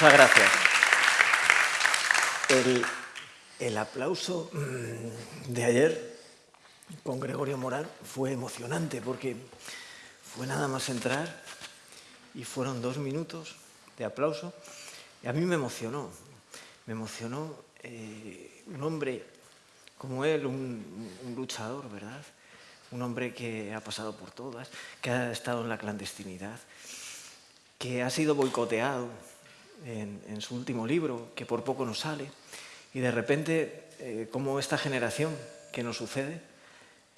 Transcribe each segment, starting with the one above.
Muchas gracias. El, el aplauso mm, de ayer con Gregorio Morán fue emocionante porque fue nada más entrar y fueron dos minutos de aplauso y a mí me emocionó, me emocionó eh, un hombre como él, un, un, luchador, ¿verdad? Un hombre que ha pasado por todas, que ha estado en la clandestinidad, que ha sido boicoteado en, en su último libro, que por poco no sale, y de repente, eh, como esta generación que nos sucede,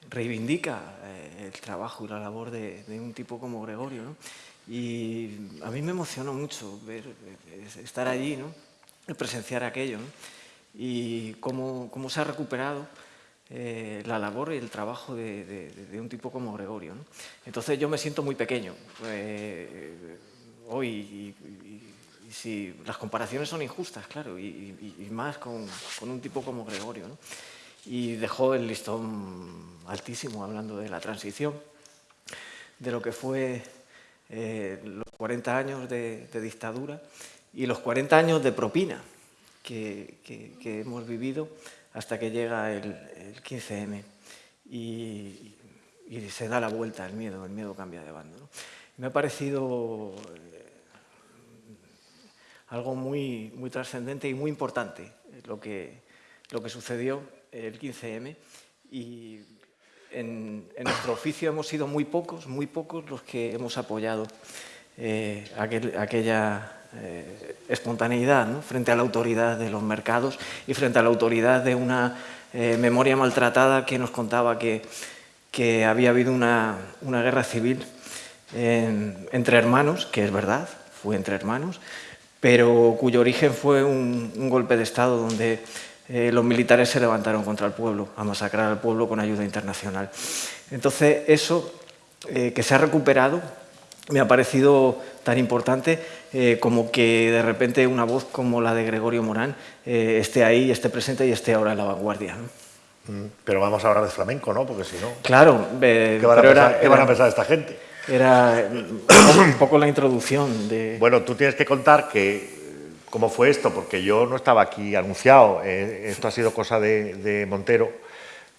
reivindica eh, el trabajo y la labor de, de un tipo como Gregorio. ¿no? Y a mí me emocionó mucho ver, estar allí, ¿no? presenciar aquello, ¿no? y cómo, cómo, se ha recuperado eh, la labor y el trabajo de, de, de un tipo como Gregorio. ¿no? Entonces yo me siento muy pequeño eh, hoy y, y, si las comparaciones son injustas, claro, y, más con, con, un tipo como Gregorio. ¿no? Y dejó el listón altísimo hablando de la transición, de lo que fue eh, los 40 años de, dictadura y los 40 años de propina que, que, hemos vivido hasta que llega el, el 15M y, y, se da la vuelta el miedo, el miedo cambia de bando. ¿no? Me ha parecido algo muy, muy trascendente y muy importante lo que, lo que sucedió el 15M y en, en, nuestro oficio hemos sido muy pocos, muy pocos los que hemos apoyado eh, aquel, aquella eh, espontaneidad ¿no? frente a la autoridad de los mercados y frente a la autoridad de una eh, memoria maltratada que nos contaba que, que había habido una, una guerra civil en, entre hermanos, que es verdad, fue entre hermanos, pero cuyo origen fue un, un golpe de Estado donde eh, los militares se levantaron contra el pueblo, a masacrar al pueblo con ayuda internacional. Entonces, eso eh, que se ha recuperado me ha parecido tan importante eh, como que de repente una voz como la de Gregorio Morán eh, esté ahí, esté presente y esté ahora en la vanguardia. ¿no? Mm, pero vamos a hablar de flamenco, ¿no? Porque si no... Claro. Eh, ¿Qué, van a, pensar, era, ¿qué van a pensar esta gente? Era un poco la introducción de... Bueno, tú tienes que contar que cómo fue esto, porque yo no estaba aquí anunciado. Eh, esto ha sido cosa de, de, Montero,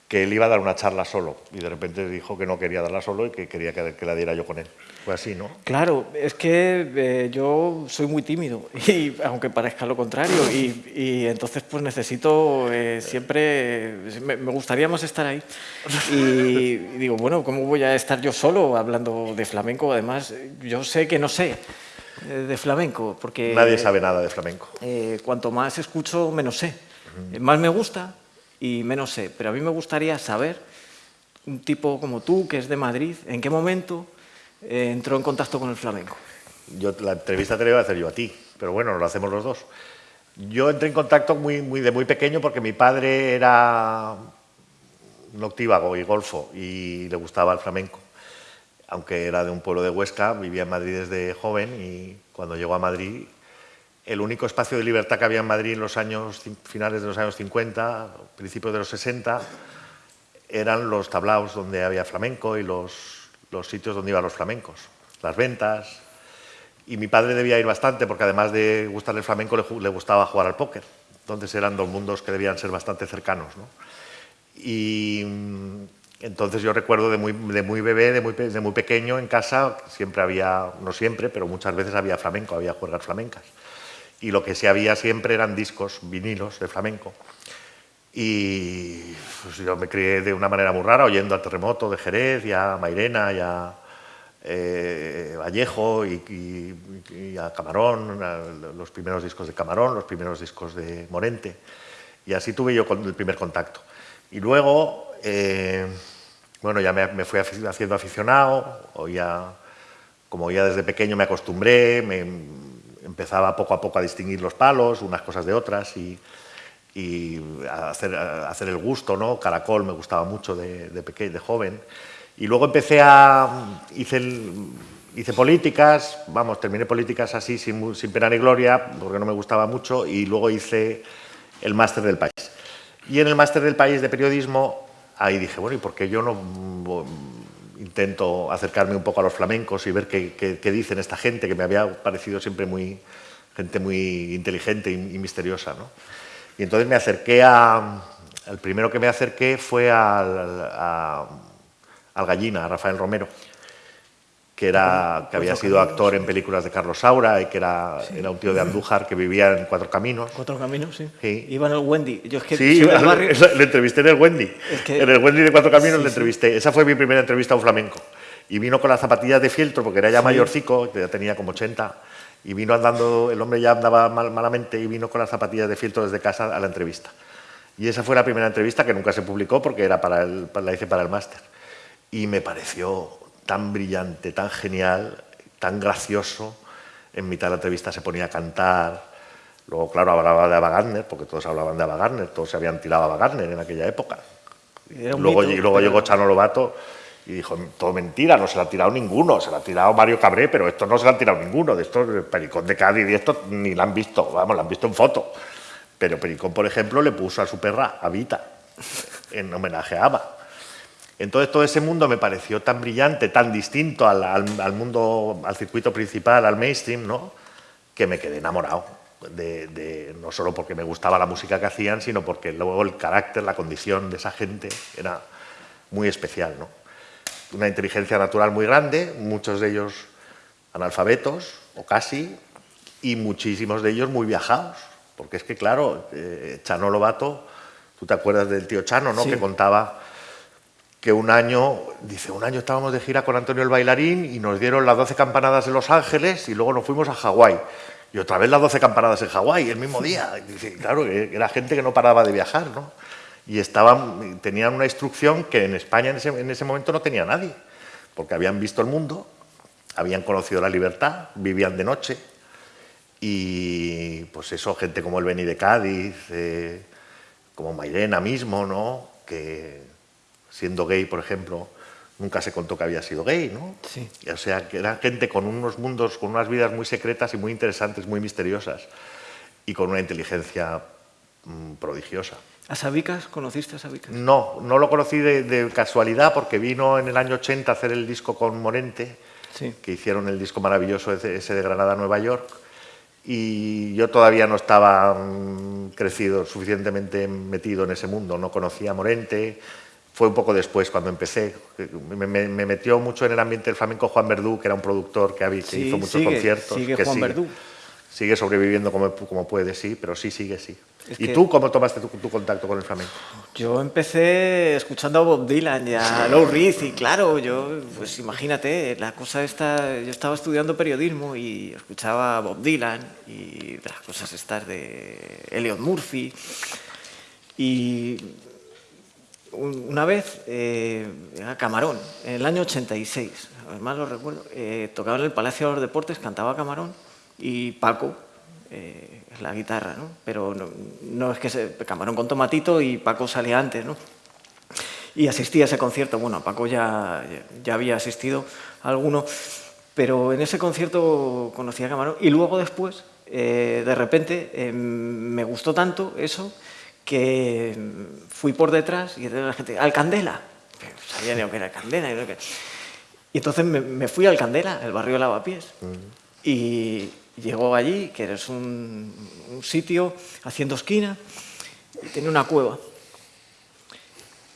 que él iba a dar una charla solo y de repente dijo que no quería darla solo y que quería que, que la diera yo con él. Fue así, ¿no? Claro, es que eh, yo soy muy tímido, y, aunque parezca lo contrario, y, y entonces pues necesito eh, siempre, me, me, gustaría más estar ahí. Y, y digo, bueno, ¿cómo voy a estar yo solo hablando de flamenco? Además, yo sé que no sé eh, de flamenco, porque... Nadie sabe nada de flamenco. Cuanto más escucho, menos sé. Uh -huh. Más me gusta y menos sé. Pero a mí me gustaría saber, un tipo como tú, que es de Madrid, ¿en qué momento eh, entró en contacto con el flamenco? Yo, la entrevista te la iba a hacer yo a ti, pero bueno, lo hacemos los dos. Yo entré en contacto muy, muy, de muy pequeño porque mi padre era noctívago y golfo y le gustaba el flamenco aunque era de un pueblo de Huesca, vivía en Madrid desde joven y cuando llegó a Madrid, el único espacio de libertad que había en Madrid en los años finales de los años 50, principios de los 60, eran los tablaos donde había flamenco y los, los sitios donde iban los flamencos, las ventas. Y mi padre debía ir bastante porque además de gustarle el flamenco le, gustaba jugar al póker. Entonces eran dos mundos que debían ser bastante cercanos. ¿no? Y entonces yo recuerdo de muy, bebé, de muy, de muy, pequeño en casa, siempre había, no siempre, pero muchas veces había flamenco, había juergas flamencas. Y lo que sí había siempre eran discos, vinilos de flamenco. Y pues, yo me crié de una manera muy rara, oyendo a Terremoto de Jerez, y a Mairena, y a eh, Vallejo, y, y, y, a Camarón, a los primeros discos de Camarón, los primeros discos de Morente. Y así tuve yo el primer contacto. Y luego... Eh, bueno, ya me, me, fui haciendo aficionado, oía, como oía desde pequeño me acostumbré, me empezaba poco a poco a distinguir los palos, unas cosas de otras, y, y hacer, hacer, el gusto, ¿no? Caracol me gustaba mucho de, de, pequeño, de joven. Y luego empecé a... hice, hice políticas, vamos, terminé políticas así sin, sin pena ni gloria, porque no me gustaba mucho, y luego hice el máster del país. Y en el máster del país de periodismo ahí dije, bueno, ¿y por qué yo no intento acercarme un poco a los flamencos y ver qué, qué, qué, dicen esta gente, que me había parecido siempre muy, gente muy inteligente y, misteriosa. ¿no? Y entonces me acerqué a... El primero que me acerqué fue al, al Gallina, a Rafael Romero que, era, que había sido actor en películas de Carlos Saura y que era, era un tío de Andújar que vivía en Cuatro Caminos. Cuatro Caminos, sí. Iba en el Wendy. Yo es que sí, le entrevisté en el Wendy. En el Wendy de Cuatro Caminos le entrevisté. Esa fue mi primera entrevista a un flamenco. Y vino con las zapatillas de fieltro, porque era ya mayorcico, ya tenía como 80. Y vino andando, el hombre ya andaba malamente y vino con las zapatillas de fieltro desde casa a la entrevista. Y esa fue la primera entrevista que nunca se publicó porque era para el, la hice para el máster. Y me pareció tan brillante, tan genial, tan gracioso. En mitad de la entrevista se ponía a cantar. Luego, claro, hablaba de Ava Gardner, porque todos hablaban de Ava Gardner, todos se habían tirado a Ava Gardner en aquella época. Luego, y luego llegó Chano Lobato y dijo, todo mentira, no se la ha tirado ninguno, se la ha tirado Mario Cabré, pero esto no se la ha tirado ninguno, de estos, Pericón de Cádiz y esto ni la han visto, vamos, la han visto en foto. Pero Pericón, por ejemplo, le puso a su perra Avita, en homenaje a Ava. Entonces todo ese mundo me pareció tan brillante, tan distinto al, mundo, al circuito principal, al mainstream, ¿no? que me quedé enamorado. De, no solo porque me gustaba la música que hacían, sino porque luego el carácter, la condición de esa gente era muy especial. ¿no? Una inteligencia natural muy grande, muchos de ellos analfabetos, o casi, y muchísimos de ellos muy viajados. Porque es que, claro, eh, Chano Lobato, tú te acuerdas del tío Chano, ¿no? que contaba que un año, dice, un año estábamos de gira con Antonio el Bailarín y nos dieron las 12 campanadas en Los Ángeles y luego nos fuimos a Hawái. Y otra vez las 12 campanadas en Hawái, el mismo día. dice, claro, era gente que no paraba de viajar, ¿no? Y estaban, tenían una instrucción que en España en ese, en ese momento no tenía nadie, porque habían visto el mundo, habían conocido la libertad, vivían de noche, y pues eso, gente como el Beni de Cádiz, eh, como Mairena mismo, ¿no? Que siendo gay, por ejemplo, nunca se contó que había sido gay, ¿no? Sí. O sea, que era gente con unos mundos, con unas vidas muy secretas y muy interesantes, muy misteriosas, y con una inteligencia mm, prodigiosa. ¿A Sabicas? ¿Conociste a Sabicas? No, no lo conocí de, casualidad porque vino en el año 80 a hacer el disco con Morente, que hicieron el disco maravilloso ese de Granada, Nueva York, y yo todavía no estaba mm, crecido, suficientemente metido en ese mundo, no conocía a Morente, fue un poco después cuando empecé. Me, metió mucho en el ambiente del flamenco Juan Verdú, que era un productor que, había, hizo muchos conciertos. Sigue que Juan Verdú. Sigue sobreviviendo como, como puede, sí, pero sí, sigue, sí. ¿Y tú cómo tomaste tu, contacto con el flamenco? Yo empecé escuchando a Bob Dylan y a Lou Reed y claro, yo, pues imagínate, la cosa esta, yo estaba estudiando periodismo y escuchaba a Bob Dylan y las cosas estas de Elliot Murphy y una vez, eh, era Camarón, en el año 86, además lo recuerdo, eh, tocaba en el Palacio de los Deportes, cantaba Camarón y Paco, eh, la guitarra, ¿no? pero no, es que se, Camarón con Tomatito y Paco salía antes, ¿no? Y asistí a ese concierto, bueno, Paco ya, ya había asistido a alguno, pero en ese concierto conocí a Camarón y luego después, de repente, me gustó tanto eso que fui por detrás y la gente, ¡al Candela! Sabía ni lo que era Candela. Y, entonces me, fui al Candela, el barrio de Lavapiés. Y llegó allí, que es un, sitio haciendo esquina, y tenía una cueva.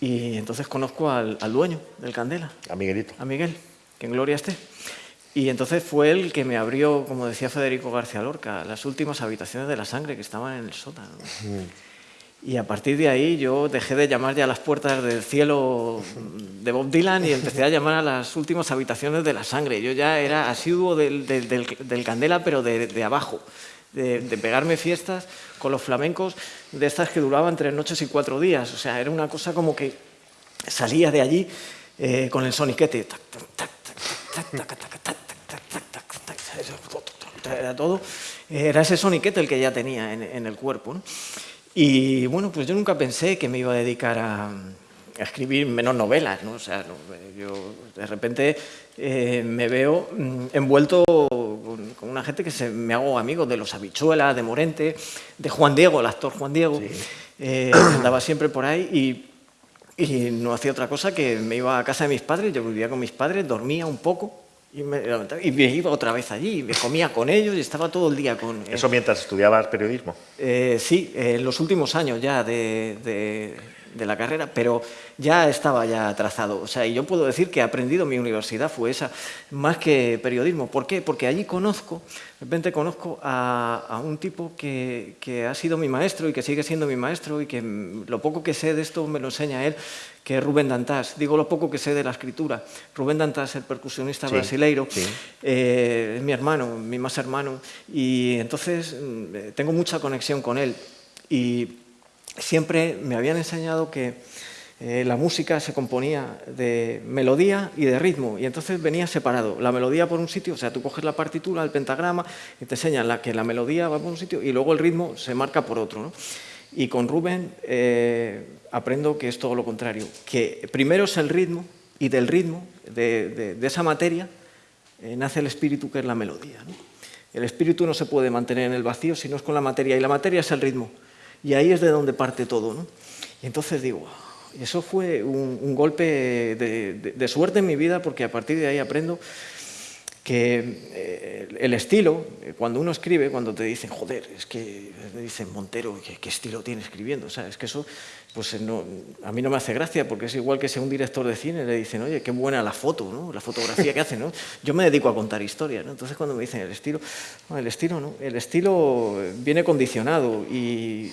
Y entonces conozco al, al, dueño del Candela. A Miguelito. A Miguel, que en gloria esté. Y entonces fue él que me abrió, como decía Federico García Lorca, las últimas habitaciones de la sangre que estaban en el sótano. Y a partir de ahí yo dejé de llamar ya a las puertas del cielo de Bob Dylan y empecé a llamar a las últimas habitaciones de la sangre. Yo ya era asiduo del, del, Candela, pero de, abajo, de, pegarme fiestas con los flamencos de estas que duraban tres noches y cuatro días. O sea, era una cosa como que salía de allí con el soniquete. Era todo. Era ese soniquete el que ya tenía en, en el cuerpo. ¿no? Y bueno, pues yo nunca pensé que me iba a dedicar a, escribir menos novelas, ¿no? O sea, yo de repente eh, me veo mm, envuelto con, una gente que se, me hago amigo de los Habichuelas, de Morente, de Juan Diego, el actor Juan Diego, eh, andaba siempre por ahí y, y, no hacía otra cosa que me iba a casa de mis padres, yo vivía con mis padres, dormía un poco Y me, y me iba otra vez allí, me comía con ellos y estaba todo el día con... ¿Eso mientras estudiabas periodismo? Eh, sí, en los últimos años ya de, de, de, la carrera, pero ya estaba ya trazado. O sea, y yo puedo decir que he aprendido mi universidad fue esa, más que periodismo. ¿Por qué? Porque allí conozco, de repente conozco a, a un tipo que, que, ha sido mi maestro y que sigue siendo mi maestro y que lo poco que sé de esto me lo enseña él, que es Rubén Dantás. Digo lo poco que sé de la escritura. Rubén Dantás, el percusionista sí, brasileiro, sí. Eh, es mi hermano, mi más hermano, y entonces mm, tengo mucha conexión con él. Y siempre me habían enseñado que eh, la música se componía de melodía y de ritmo, y entonces venía separado. La melodía por un sitio, o sea, tú coges la partitura, el pentagrama, y te enseñan que la melodía va por un sitio, y luego el ritmo se marca por otro. ¿no? Y con Rubén eh, aprendo que es todo lo contrario, que primero es el ritmo, y del ritmo, de, esa materia, eh, nace el espíritu que es la melodía. El espíritu no se puede mantener en el vacío si no es con la materia, y la materia es el ritmo. Y ahí es de donde parte todo. ¿no? Y entonces digo, eso fue un, golpe de, de, suerte en mi vida porque a partir de ahí aprendo que eh, el estilo, eh, cuando uno escribe, cuando te dicen, joder, es que, dicen Montero, ¿qué, ¿qué, estilo tiene escribiendo? O sea, es que eso pues eh, no, a mí no me hace gracia, porque es igual que si un director de cine le dicen, oye, qué buena la foto, ¿no? la fotografía que hace, ¿no? Yo me dedico a contar historias, ¿no? Entonces cuando me dicen el estilo, el estilo no, el estilo viene condicionado y,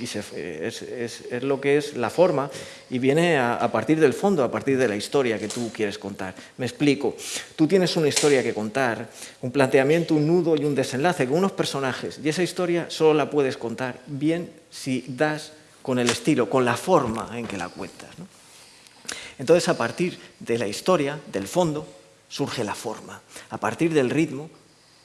es, lo que es la forma y viene a, a, partir del fondo, a partir de la historia que tú quieres contar. Me explico, tú tienes una historia que contar, un planteamiento, un nudo y un desenlace con unos personajes y esa historia solo la puedes contar bien si das con el estilo, con la forma en que la cuentas. ¿no? Entonces, a partir de la historia, del fondo, surge la forma. A partir del ritmo,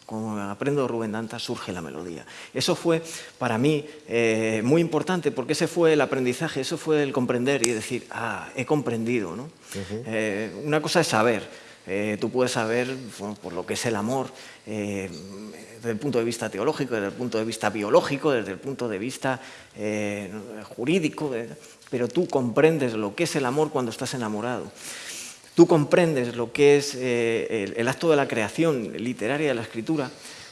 como aprendo Rubén Danta, surge la melodía. Eso fue para mí eh, muy importante porque ese fue el aprendizaje, eso fue el comprender y decir, ah, he comprendido. ¿no? Uh -huh. eh, una cosa es saber, eh, tú puedes saber bueno, por lo que es el amor eh, desde el punto de vista teológico, desde el punto de vista biológico, desde el punto de vista eh, jurídico, pero tú comprendes lo que es el amor cuando estás enamorado. Tú comprendes lo que es eh, el, el, acto de la creación literaria de la escritura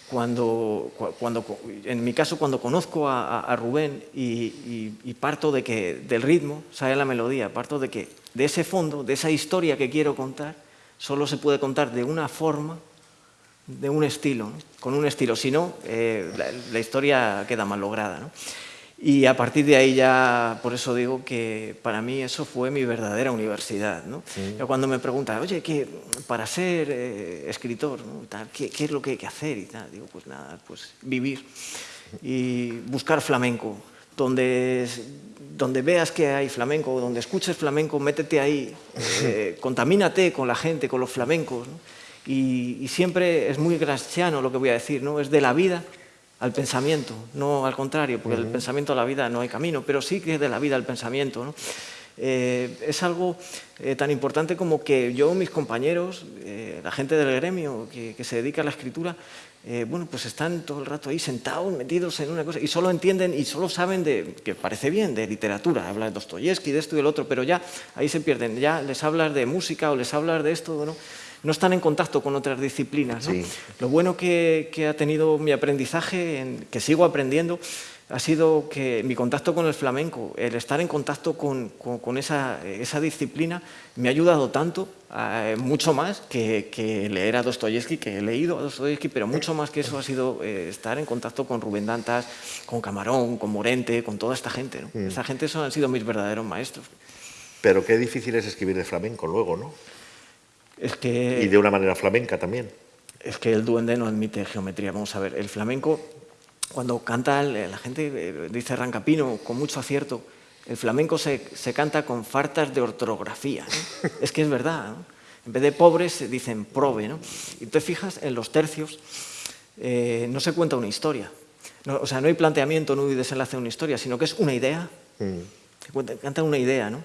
cuando, cuando en mi caso, cuando conozco a, a Rubén y, y, y, parto de que del ritmo sale la melodía, parto de que de ese fondo, de esa historia que quiero contar, solo se puede contar de una forma, de un estilo, ¿no? con un estilo, si no, eh, la, la, historia queda mal lograda. ¿no? Y a partir de ahí ya, por eso digo que para mí eso fue mi verdadera universidad. ¿no? Sí. Yo cuando me preguntan, oye, ¿qué, para ser eh, escritor, ¿no? tal, ¿qué, ¿qué, es lo que hay que hacer? Y tal, digo, pues nada, pues vivir y buscar flamenco. Donde, donde veas que hay flamenco, donde escuches flamenco, métete ahí, eh, contamínate con la gente, con los flamencos. ¿no? Y, y, siempre es muy graciano lo que voy a decir, ¿no? es de la vida al pensamiento, no al contrario, porque uh -huh. del pensamiento a la vida no hay camino, pero sí que es de la vida al pensamiento. ¿no? Eh, es algo eh, tan importante como que yo, mis compañeros, eh, la gente del gremio que, que, se dedica a la escritura, eh, bueno, pues están todo el rato ahí sentados, metidos en una cosa, y solo entienden y solo saben de, que parece bien, de literatura, habla de Dostoyevsky, de esto y del otro, pero ya ahí se pierden, ya les hablas de música o les hablas de esto, ¿no? no están en contacto con otras disciplinas. ¿no? Sí. Lo bueno que, que, ha tenido mi aprendizaje, en, que sigo aprendiendo, ha sido que mi contacto con el flamenco, el estar en contacto con, con, con esa, esa, disciplina, me ha ayudado tanto, eh, mucho más que, que, leer a Dostoyevsky, que he leído a Dostoyevsky, pero mucho más que eso ha sido eh, estar en contacto con Rubén Dantas, con Camarón, con Morente, con toda esta gente. ¿no? Mm. Esa gente son, han sido mis verdaderos maestros. Pero qué difícil es escribir de flamenco luego, ¿no? Es que, y de una manera flamenca también. Es que el duende no admite geometría. Vamos a ver, el flamenco, cuando canta, la gente eh, dice Rancapino con mucho acierto, el flamenco se, se canta con fartas de ortografía. ¿no? es que es verdad. ¿no? En vez de pobres dicen prove. ¿no? Y te fijas en los tercios, eh, no se cuenta una historia. No, o sea, no hay planteamiento, no hay desenlace de una historia, sino que es una idea. Mm. Se cuenta, canta una idea, ¿no?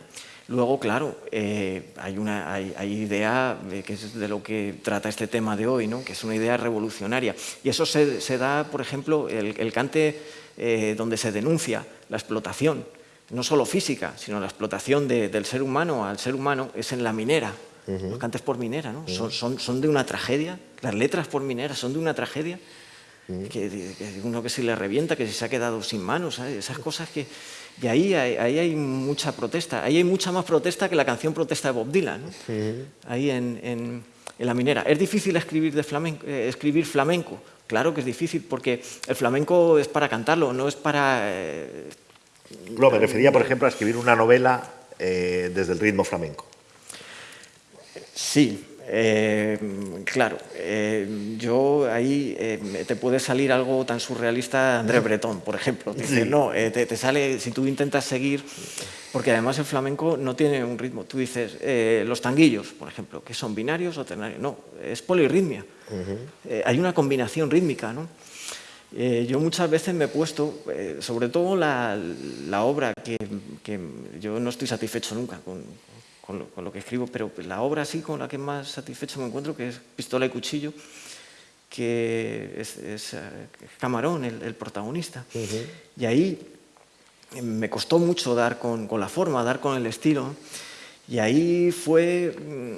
Luego, claro, eh, hay una hay, hay idea eh, que es de lo que trata este tema de hoy, ¿no? que es una idea revolucionaria. Y eso se, se da, por ejemplo, el, el cante eh, donde se denuncia la explotación, no solo física, sino la explotación de, del ser humano al ser humano, es en la minera. los cantes por minera, ¿no? son, son, son, de una tragedia, las letras por minera son de una tragedia, que, uno que se le revienta, que se ha quedado sin manos, esas cosas que... Y ahí hay, ahí hay mucha protesta, ahí hay mucha más protesta que la canción protesta de Bob Dylan, ahí en, en, en, la minera. Es difícil escribir, de flamenco, eh, escribir flamenco, claro que es difícil, porque el flamenco es para cantarlo, no es para... Eh, no, me refería, por ejemplo, a escribir una novela eh, desde el ritmo flamenco. Sí, eh, claro, eh, yo ahí eh, te puede salir algo tan surrealista André Breton, por ejemplo. Dice, no, te, sale, si tú intentas seguir, porque además el flamenco no tiene un ritmo. Tú dices, los tanguillos, por ejemplo, que son binarios o ternarios. No, es polirritmia. hay una combinación rítmica, ¿no? yo muchas veces me he puesto, sobre todo la, la obra que, que, yo no estoy satisfecho nunca con, con lo, que escribo, pero la obra así con la que más satisfecho me encuentro, que es Pistola y Cuchillo, que es, eh, Camarón, el, protagonista. Y ahí me costó mucho dar con, la forma, dar con el estilo. Y ahí fue mm,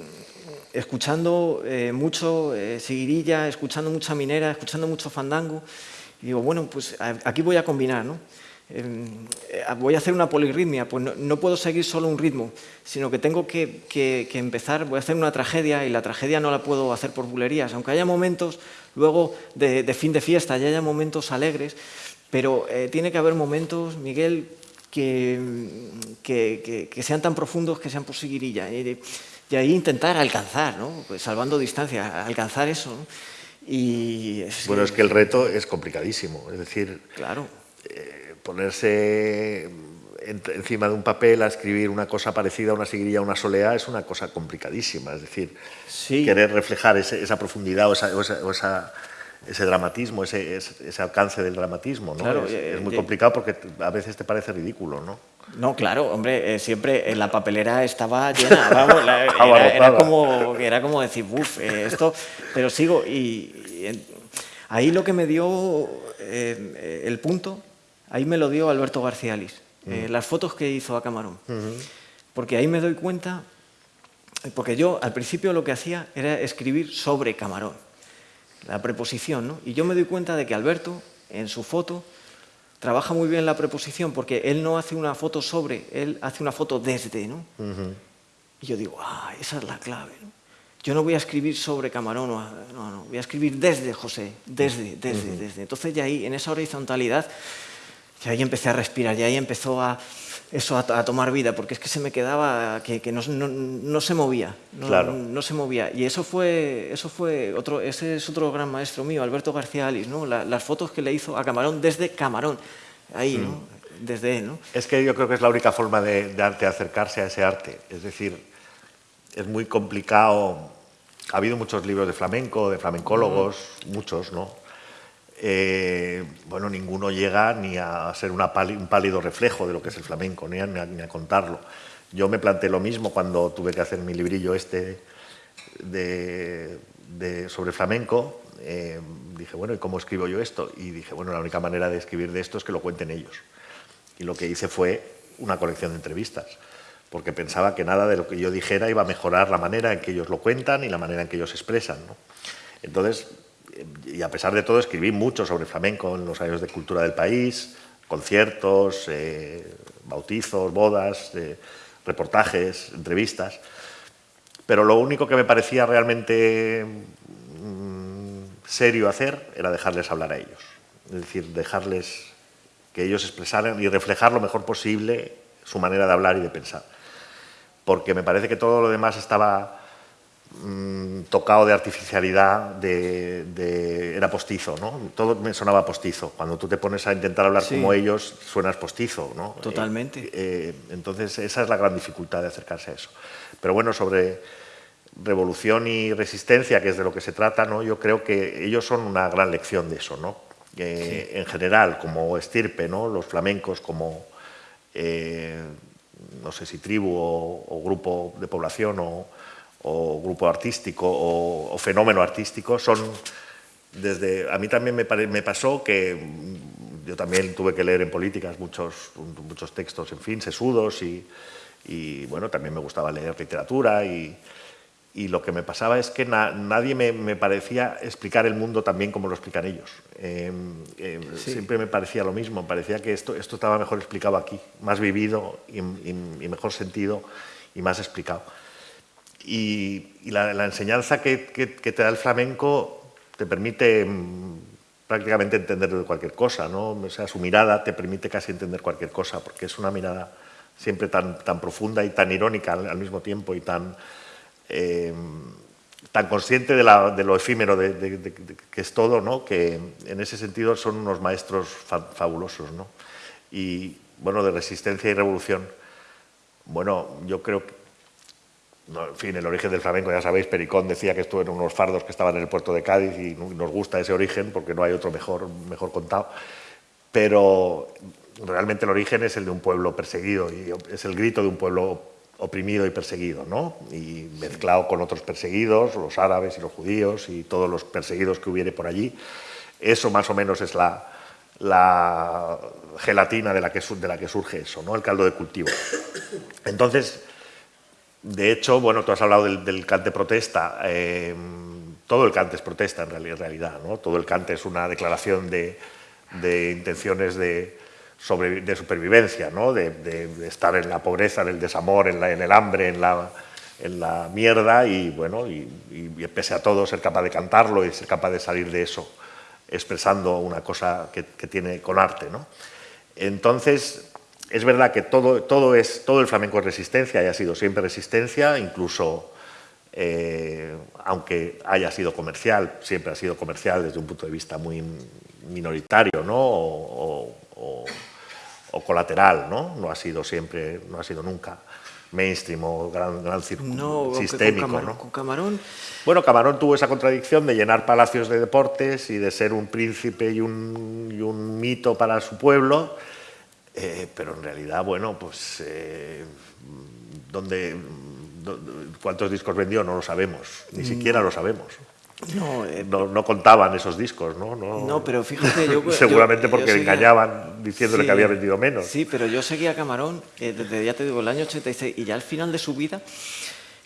escuchando eh, mucho eh, seguirilla, escuchando mucha minera, escuchando mucho fandango. Y digo, bueno, pues aquí voy a combinar, ¿no? Eh, voy a hacer una polirritmia, pues no, puedo seguir solo un ritmo, sino que tengo que, empezar, voy a hacer una tragedia y la tragedia no la puedo hacer por bulerías, aunque haya momentos luego de, fin de fiesta, ya haya momentos alegres, pero eh, tiene que haber momentos, Miguel, que, sean tan profundos que sean por seguirilla. Y, ahí intentar alcanzar, ¿no? pues salvando distancia, alcanzar eso. Y bueno, es que el reto es complicadísimo, es decir... Claro. Eh, ponerse encima de un papel a escribir una cosa parecida a una seguirilla, a una soleá, es una cosa complicadísima. Es decir, querer reflejar esa profundidad o, esa, ese dramatismo, ese, ese, alcance del dramatismo. ¿no? es, eh, muy complicado porque a veces te parece ridículo. ¿no? No, claro, hombre, eh, siempre en la papelera estaba llena, vamos, era, como, era como decir, uff, eh, esto, pero sigo y, ahí lo que me dio el punto Ahí me lo dio Alberto García Alice, eh, las fotos que hizo a Camarón. Porque ahí me doy cuenta, porque yo al principio lo que hacía era escribir sobre Camarón, la preposición, ¿no? Y yo me doy cuenta de que Alberto, en su foto, trabaja muy bien la preposición porque él no hace una foto sobre, él hace una foto desde, ¿no? Y yo digo, ah, esa es la clave, ¿no? Yo no voy a escribir sobre Camarón, no, no, voy a escribir desde José, desde, desde, desde. Entonces ya ahí, en esa horizontalidad, y ahí empecé a respirar y ahí empezó a, eso a, tomar vida, porque es que se me quedaba que, que no, no, se movía, no, se movía. Y eso fue, eso fue otro, ese es otro gran maestro mío, Alberto García Alice, ¿no? las fotos que le hizo a Camarón desde Camarón, ahí, ¿no? Mm. desde él. ¿no? Es que yo creo que es la única forma de, de arte acercarse a ese arte, es decir, es muy complicado. Ha habido muchos libros de flamenco, de flamencólogos, muchos, ¿no? Eh, bueno, ninguno llega ni a ser un pálido reflejo de lo que es el flamenco, ni a, contarlo. Yo me planteé lo mismo cuando tuve que hacer mi librillo este de, sobre flamenco. Eh, dije, bueno, ¿y cómo escribo yo esto? Y dije, bueno, la única manera de escribir de esto es que lo cuenten ellos. Y lo que hice fue una colección de entrevistas, porque pensaba que nada de lo que yo dijera iba a mejorar la manera en que ellos lo cuentan y la manera en que ellos expresan. Entonces, y a pesar de todo escribí mucho sobre flamenco en los años de cultura del país, conciertos, eh, bautizos, bodas, eh, reportajes, entrevistas, pero lo único que me parecía realmente mm, serio hacer era dejarles hablar a ellos, es decir, dejarles que ellos expresaran y reflejar lo mejor posible su manera de hablar y de pensar, porque me parece que todo lo demás estaba Mm, tocado de artificialidad, de, era postizo, ¿no? Todo me sonaba postizo. Cuando tú te pones a intentar hablar como ellos, suenas postizo, ¿no? Totalmente. Eh, eh, entonces, esa es la gran dificultad de acercarse a eso. Pero bueno, sobre revolución y resistencia, que es de lo que se trata, ¿no? Yo creo que ellos son una gran lección de eso, ¿no? En general, como estirpe, ¿no? Los flamencos como... Eh, no sé si tribu o grupo de población o, o grupo artístico o, fenómeno artístico son desde a mí también me, me, pasó que yo también tuve que leer en políticas muchos muchos textos en fin sesudos y, y bueno también me gustaba leer literatura y, y lo que me pasaba es que nadie me, parecía explicar el mundo tan bien como lo explican ellos. Em, em, siempre me parecía lo mismo, me parecía que esto, esto estaba mejor explicado aquí, más vivido y, mejor sentido y más explicado. Y, la, enseñanza que, te da el flamenco te permite em, prácticamente entender cualquier cosa, ¿no? O sea, su mirada te permite casi entender cualquier cosa, porque es una mirada siempre tan, tan profunda y tan irónica al mismo tiempo y tan eh, tan consciente de, lo efímero de, que es todo, ¿no? que en ese sentido son unos maestros fabulosos. ¿no? Y bueno, de resistencia y revolución, bueno, yo creo en fin, el origen del flamenco, ya sabéis, Pericón decía que esto eran unos fardos que estaban en el puerto de Cádiz y nos gusta ese origen porque no hay otro mejor, mejor contado, pero realmente el origen es el de un pueblo perseguido y es el grito de un pueblo oprimido y perseguido, ¿no? y mezclado con otros perseguidos, los árabes y los judíos y todos los perseguidos que hubiere por allí. Eso más o menos es la, la gelatina de la, que, de la que surge eso, ¿no? el caldo de cultivo. Entonces, de hecho, bueno, tú has hablado del, cante protesta, em, todo el cante es protesta en realidad, ¿no? todo el cante es una declaración de, intenciones de, supervivencia, ¿no? de, estar en la pobreza, en el desamor, en, el hambre, en la, mierda y, bueno, y, pese a todo ser capaz de cantarlo y ser capaz de salir de eso expresando una cosa que, tiene con arte. ¿no? Entonces, es verdad que todo, todo, es, todo el flamenco es resistencia y ha sido siempre resistencia, incluso eh, aunque haya sido comercial, siempre ha sido comercial desde un punto de vista muy minoritario ¿no? o, o colateral, ¿no? No ha sido siempre, no ha sido nunca mainstream o gran, gran no, sistémico. Con, ¿no? con Camarón. Bueno, Camarón tuvo esa contradicción de llenar palacios de deportes y de ser un príncipe y un, y un mito para su pueblo, eh, pero en realidad, bueno, pues eh, donde, cuántos discos vendió no lo sabemos, ni siquiera lo sabemos. Eh, no, no, contaban esos discos, ¿no? No, pero fíjate, yo... Seguramente porque engañaban diciéndole que había vendido menos. Sí, pero yo seguía a Camarón eh, desde, ya te digo, el año 86 y ya al final de su vida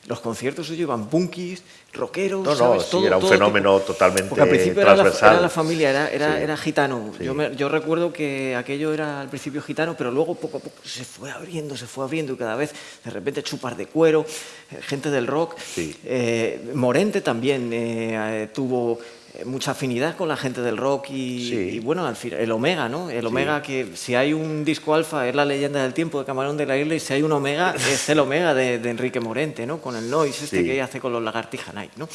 los conciertos suyos iban punkis, rockeros, no, no, Sí, era un fenómeno totalmente Porque al principio era la, familia, era, era, era gitano. Yo, yo, recuerdo que aquello era al principio gitano, pero luego poco a poco se fue abriendo, se fue abriendo y cada vez de repente chupar de cuero, eh, gente del rock. Eh, Morente también eh, tuvo mucha afinidad con la gente del rock y, bueno, al final, el Omega, ¿no? El Omega que si hay un disco alfa es la leyenda del tiempo de Camarón de la Isla y si hay un Omega es el Omega de, Enrique Morente, ¿no? Con el noise este que hace con los Lagartija Night, ¿no?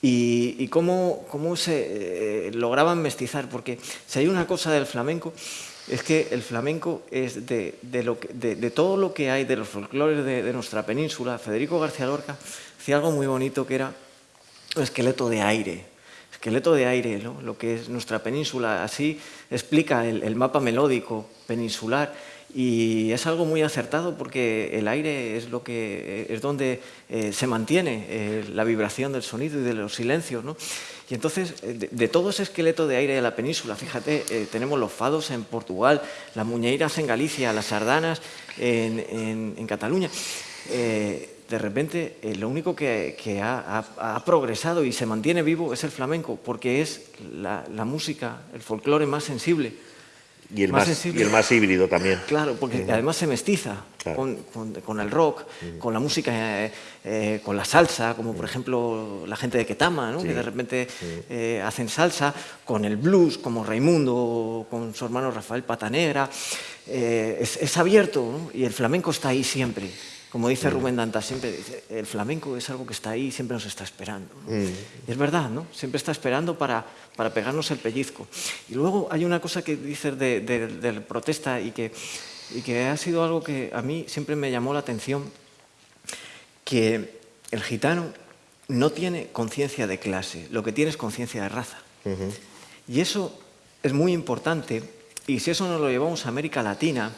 Y, cómo, cómo, se eh, lograban mestizar, porque si hay una cosa del flamenco es que el flamenco es de, de, lo de todo lo que hay de los folclores de, nuestra península. Federico García Lorca hacía algo muy bonito que era un esqueleto de aire, esqueleto de aire, lo que es nuestra península. Así explica el, mapa melódico peninsular y es algo muy acertado porque el aire es, lo que, es donde eh, se mantiene eh, la vibración del sonido y de los silencios. Y entonces, eh, de, todo ese esqueleto de aire de la península, fíjate, tenemos los fados en Portugal, las muñeiras en Galicia, las sardanas en, en Cataluña de repente eh, lo único que, ha, progresado y se mantiene vivo es el flamenco, porque es la, música, el folclore más sensible. Y el más, y el más híbrido también. Claro, porque además se mestiza con, el rock, con la música, eh, eh, con la salsa, como por ejemplo la gente de Ketama, que de repente hacen salsa, con el blues, como Raimundo, con su hermano Rafael Patanegra. Es, es, abierto y el flamenco está ahí siempre. Como dice. Rubén Danta, siempre dice, el flamenco es algo que está ahí y siempre nos está esperando. Mm. es verdad, ¿no? Siempre está esperando para, para, pegarnos el pellizco. Y luego hay una cosa que dices de, de, protesta y que, y que ha sido algo que a mí siempre me llamó la atención, que el gitano no tiene conciencia de clase, lo que tiene es conciencia de raza. Y eso es muy importante, y si eso nos lo llevamos a América Latina,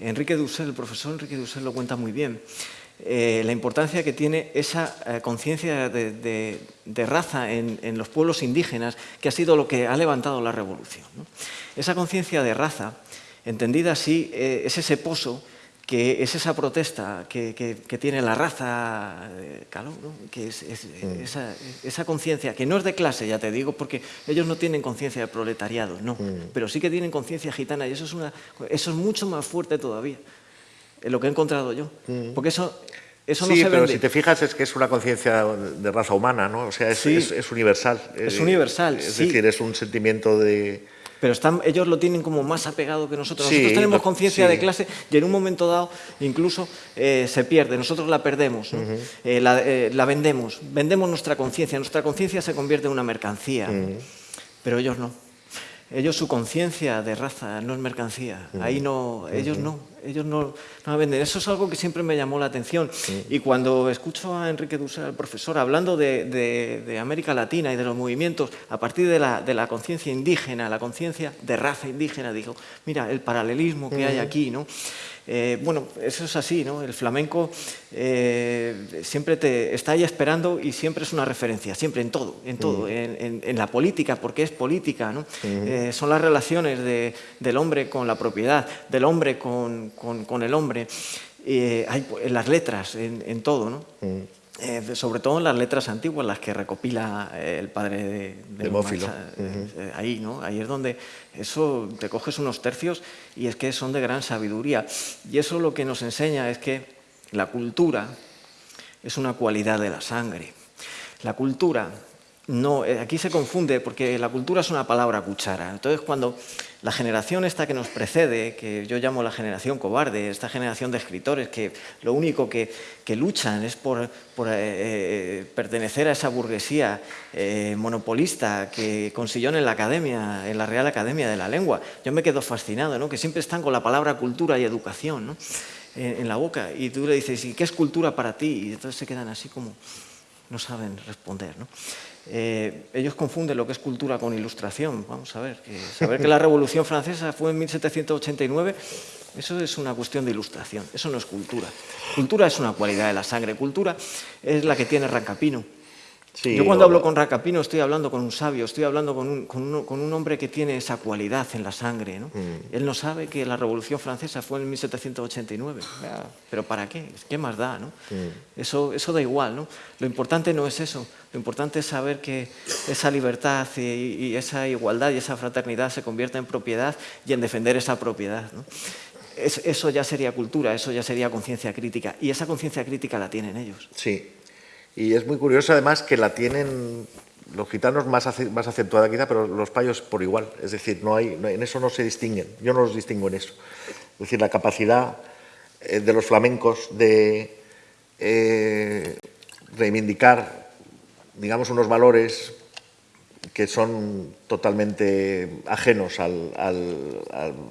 Enrique Dussel, el profesor Enrique Dussel lo cuenta muy bien, eh, la importancia que tiene esa eh, conciencia de, raza en, los pueblos indígenas, que ha sido lo que ha levantado la revolución. Esa conciencia de raza, entendida así, eh, es ese pozo que es esa protesta que, tiene la raza eh, caló, que es, mm. esa, conciencia, que no es de clase, ya te digo, porque ellos no tienen conciencia de proletariado, no, mm. pero sí que tienen conciencia gitana y eso es, una, eso es mucho más fuerte todavía, en lo que he encontrado yo, mm. porque eso... Eso sí, pero si te fijas es que es una conciencia de raza humana, ¿no? O sea, es, es, universal. Es universal, Es decir, es un sentimiento de, pero están, ellos lo tienen como más apegado que nosotros. nosotros tenemos conciencia de clase y en un momento dado incluso eh, se pierde, nosotros la perdemos, eh, eh, la, vendemos, vendemos nuestra conciencia, nuestra conciencia se convierte en una mercancía, pero ellos no. Ellos su conciencia de raza no es mercancía, ahí no, ellos no, ellos no, no, la venden. Eso es algo que siempre me llamó la atención. Y cuando escucho a Enrique Dussel, el profesor, hablando de, de, América Latina y de los movimientos a partir de la, de la conciencia indígena, la conciencia de raza indígena, digo, mira, el paralelismo que hay aquí, ¿no? Eh, bueno, eso es así, ¿no? El flamenco eh, siempre te está ahí esperando y siempre es una referencia, siempre en todo, en todo, en, la política, porque es política, ¿no? Eh, son las relaciones del hombre con la propiedad, del hombre con, el hombre, hay, en las letras, en, todo, ¿no? Eh, sobre todo en las letras antiguas, las que recopila eh, el padre de, de Mófilo. Eh, ahí, ¿no? Ahí es donde eso te coges unos tercios y es que son de gran sabiduría. Y eso lo que nos enseña es que la cultura es una cualidad de la sangre. La cultura no, eh, aquí se confunde porque la cultura es una palabra cuchara. Entonces, cuando la generación esta que nos precede, que yo llamo la generación cobarde, esta generación de escritores que lo único que, luchan es por, eh, eh, pertenecer a esa burguesía monopolista que consiguió en la academia, en la Real Academia de la Lengua, yo me quedo fascinado, ¿no? que siempre están con la palabra cultura y educación en, en la boca. Y tú le dices, ¿y qué es cultura para ti? Y entonces se quedan así como no saben responder. ¿no? Eh, ellos confunden lo que es cultura con ilustración. Vamos a ver, que saber que la Revolución Francesa fue en 1789, eso es una cuestión de ilustración, eso no es cultura. Cultura es una cualidad de la sangre, cultura es la que tiene Rancapino. Yo cuando hablo con Racapino estoy hablando con un sabio, estoy hablando con un, con un, hombre que tiene esa cualidad en la sangre. ¿no? Mm. Él no sabe que la Revolución Francesa fue en 1789. ¿Pero para qué? ¿Qué más da? ¿no? Mm. Eso, eso da igual. ¿no? Lo importante no es eso. Lo importante es saber que esa libertad y, esa igualdad y esa fraternidad se convierte en propiedad y en defender esa propiedad. ¿no? eso ya sería cultura, eso ya sería conciencia crítica. Y esa conciencia crítica la tienen ellos. Sí, y es muy curioso además que la tienen los gitanos más, más acentuada quizá, pero los payos por igual. Es decir, no hay, en eso no se distinguen. Yo no los distingo en eso. Es decir, la capacidad eh, de los flamencos de eh, reivindicar, digamos, unos valores que son totalmente ajenos al,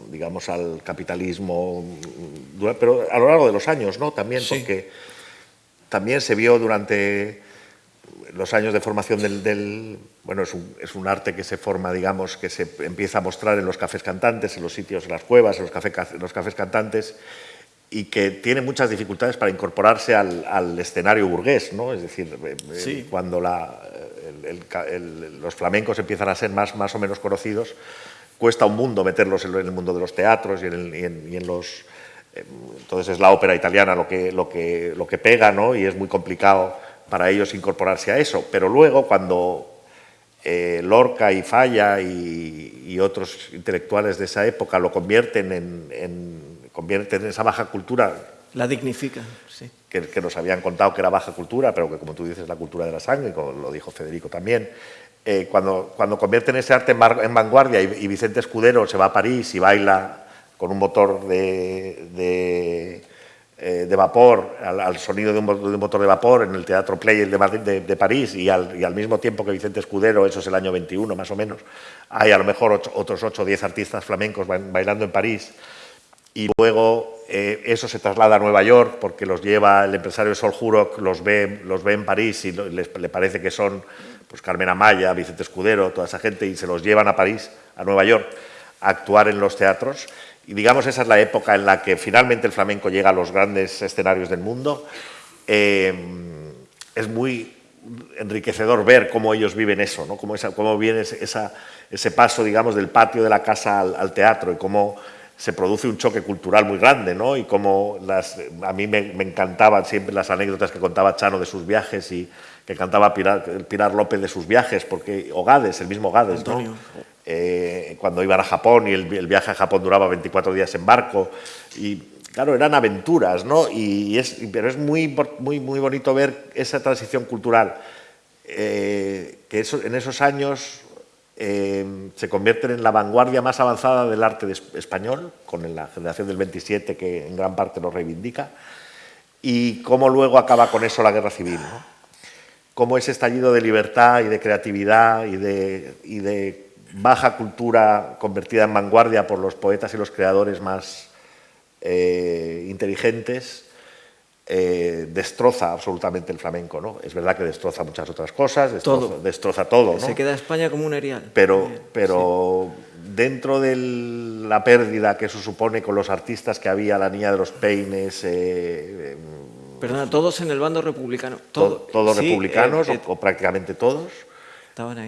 digamos, al capitalismo, pero a lo largo de los años, ¿no? También, porque también se vio durante los años de formación del... bueno, es un, arte que se forma, digamos, que se empieza a mostrar en los cafés cantantes, en los sitios, en las cuevas, en los, cafés cantantes, y que tiene muchas dificultades para incorporarse al, escenario burgués, ¿no? Es decir, eh, eh, cuando los flamencos empiezan a ser más, más o menos conocidos, cuesta un mundo meterlos en, el mundo de los teatros y en los entonces es la ópera italiana lo que, lo que, lo que pega, ¿no? Y es muy complicado para ellos incorporarse a eso. Pero luego, cuando eh, Lorca y Falla y, otros intelectuales de esa época lo convierten en, convierten en esa baja cultura... La dignifican, sí. Que, nos habían contado que era baja cultura, pero que como tú dices, la cultura de la sangre, como lo dijo Federico también. Eh, cuando, cuando convierten ese arte en, vanguardia y Vicente Escudero se va a París y baila con un motor de, de, eh, vapor, al, sonido de un, motor de vapor en el Teatro Play de, de, París y al, mismo tiempo que Vicente Escudero, eso es el año 21 más o menos, hay a lo mejor otros 8 o 10 artistas flamencos bailando en París y luego eh, eso se traslada a Nueva York porque los lleva el empresario Sol Jurok, los ve, los ve en París y les, le parece que son pues Carmen Amaya, Vicente Escudero, toda esa gente y se los llevan a París, a Nueva York, a actuar en los teatros y digamos esa es la época en la que finalmente el flamenco llega a los grandes escenarios del mundo. Eh, es muy enriquecedor ver cómo ellos viven eso, ¿no? cómo, esa, cómo viene ese paso digamos, del patio de la casa al, teatro y cómo se produce un choque cultural muy grande, ¿no? Y las, a mí me, encantaban siempre las anécdotas que contaba Chano de sus viajes y que cantaba Pilar, Pilar López de sus viajes, porque, o Gades, el mismo Gades, ¿no? Eh, cuando iban a Japón y el, viaje a Japón duraba 24 días en barco, y claro, eran aventuras, ¿no? Y, es, pero es muy, muy, muy bonito ver esa transición cultural, eh, que eso, en esos años eh, se convierten en la vanguardia más avanzada del arte español, con la generación del 27 que en gran parte lo reivindica, y cómo luego acaba con eso la guerra civil. ¿no? Cómo ese estallido de libertad y de creatividad y de, y de baja cultura convertida en vanguardia por los poetas y los creadores más eh, inteligentes, eh, destroza absolutamente el flamenco. ¿no? Es verdad que destroza muchas otras cosas, destroza todo. Destroza todo ¿no? Se queda España como un erial. Pero, pero dentro de la pérdida que eso supone con los artistas que había, la niña de los peines... Eh, Perdona, todos en el bando republicano. todos republicanos, eh, o, prácticamente todos.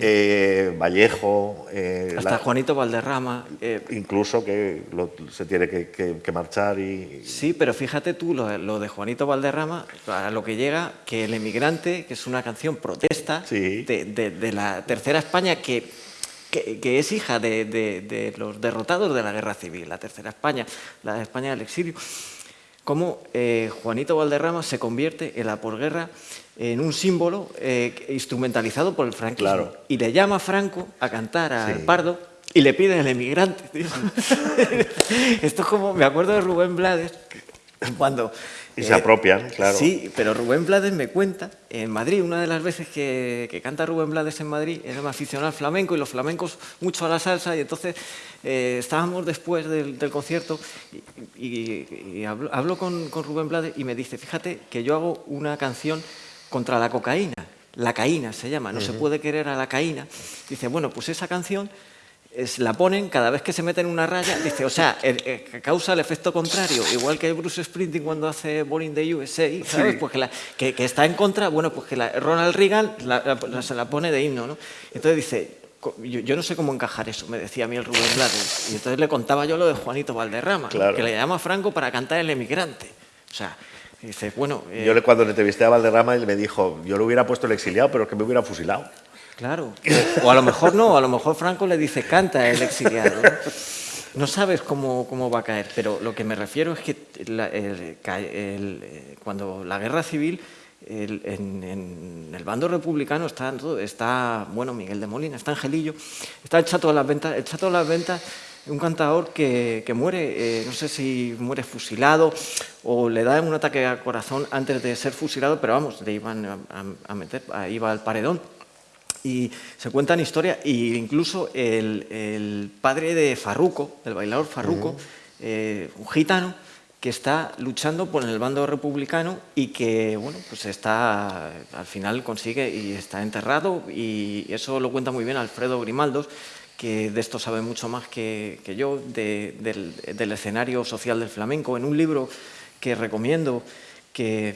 Eh, Vallejo. Eh, Hasta Juanito Valderrama. Eh, incluso que se tiene que, marchar y. Sí, pero fíjate tú, lo, de Juanito Valderrama, a lo que llega, que El Emigrante, que es una canción protesta de, la Tercera España que, que, es hija de, los derrotados de la Guerra Civil, la Tercera España, la España del exilio. Cómo Juanito Valderrama se convierte en la posguerra en un símbolo eh, instrumentalizado por el franquismo. Y le llama a Franco a cantar al Pardo y le pide el emigrante. Esto es como, me acuerdo de Rubén Blades, cuando... Y se apropian, claro. Sí, pero Rubén Blades me cuenta, en Madrid, una de las veces que, canta Rubén Blades en Madrid, era un aficionado al flamenco y los flamencos mucho a la salsa, y entonces eh, estábamos después del, concierto y, hablo, con, con Rubén Blades y me dice, fíjate que yo hago una canción contra la cocaína. La caína se llama, no se puede querer a la caína. Dice, bueno, pues esa canción es, la ponen cada vez que se meten una raya, dice, o sea, causa el efecto contrario, igual que Bruce Sprinting cuando hace Born the USA, ¿sabes? Pues que, que, está en contra, bueno, pues que Ronald Reagan se la pone de himno, ¿no? Entonces dice, yo, no sé cómo encajar eso, me decía a mí el Rubén Blades, y entonces le contaba yo lo de Juanito Valderrama, que le llama a Franco para cantar El Emigrante. O sea, dice, bueno... Eh, yo cuando le entrevisté a Valderrama, él me dijo, yo le hubiera puesto el exiliado, pero es que me hubiera fusilado. Claro. O a lo mejor no, a lo mejor Franco le dice, canta el exiliado. No, sabes cómo, cómo, va a caer, pero lo que me refiero es que eh, cuando la guerra civil, en, el bando republicano está, está, bueno, Miguel de Molina, está Angelillo, está el Chato de las Ventas, el Chato de las Ventas un cantador que, muere, eh, no sé si muere fusilado o le da un ataque al corazón antes de ser fusilado, pero vamos, le iban a, meter, iba al paredón. Y se cuentan historias, e incluso el, padre de Farruco, del bailador Farruco, eh, un gitano, que está luchando por el bando republicano y que, bueno, pues está, al final consigue y está enterrado y eso lo cuenta muy bien Alfredo Grimaldos, que de esto sabe mucho más que, yo, del, escenario social del flamenco, en un libro que recomiendo que,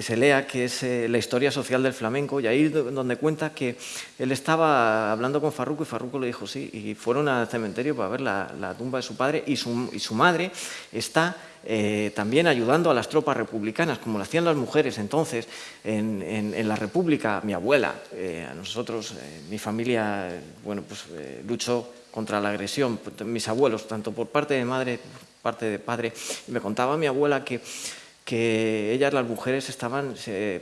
se lea, que es eh, La historia social del flamenco, y ahí donde cuenta que él estaba hablando con Farruco y Farruco le dijo sí, y fueron al cementerio para ver la, tumba de su padre y su, y su madre está eh, también ayudando a las tropas republicanas, como lo hacían las mujeres entonces en, la República. Mi abuela, eh, a nosotros, eh, mi familia, bueno, pues luchó contra la agresión, mis abuelos, tanto por parte de madre, por parte de padre, y me contaba mi abuela que que ellas, las mujeres, estaban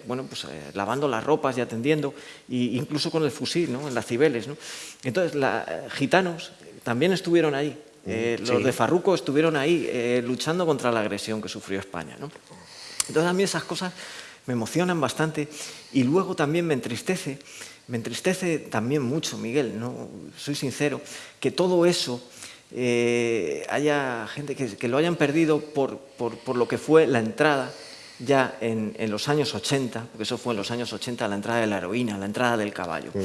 bueno, pues, lavando las ropas y atendiendo, e incluso con el fusil, ¿no? en las cibeles. ¿no? Entonces, los gitanos también estuvieron ahí, eh, los de Farruco estuvieron ahí eh, luchando contra la agresión que sufrió España. ¿no? Entonces a mí esas cosas me emocionan bastante y luego también me entristece, me entristece también mucho, Miguel, no soy sincero, que todo eso eh, haya gente que, lo hayan perdido por, por, lo que fue la entrada ya en, los años 80, porque eso fue en los años 80, la entrada de la heroína, la entrada del caballo. Mm.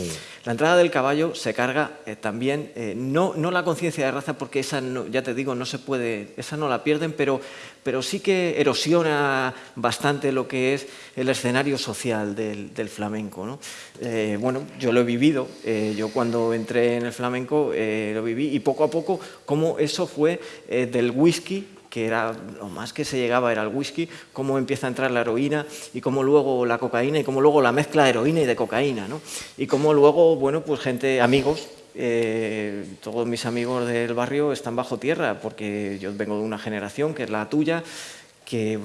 La entrada del caballo se carga eh, también, eh, no, no, la conciencia de raza, porque esa, ya te digo, no se puede, esa no la pierden, pero, pero sí que erosiona bastante lo que es el escenario social del, flamenco. ¿no? Eh, bueno, yo lo he vivido, yo cuando entré en el flamenco lo viví y poco a poco, como eso fue del whisky que era lo más que se llegaba era el whisky, cómo empieza a entrar la heroína y cómo luego la cocaína y cómo luego la mezcla de heroína y de cocaína, ¿no? Y cómo luego, bueno, pues gente, amigos, eh, todos mis amigos del barrio están bajo tierra porque yo vengo de una generación que es la tuya, que,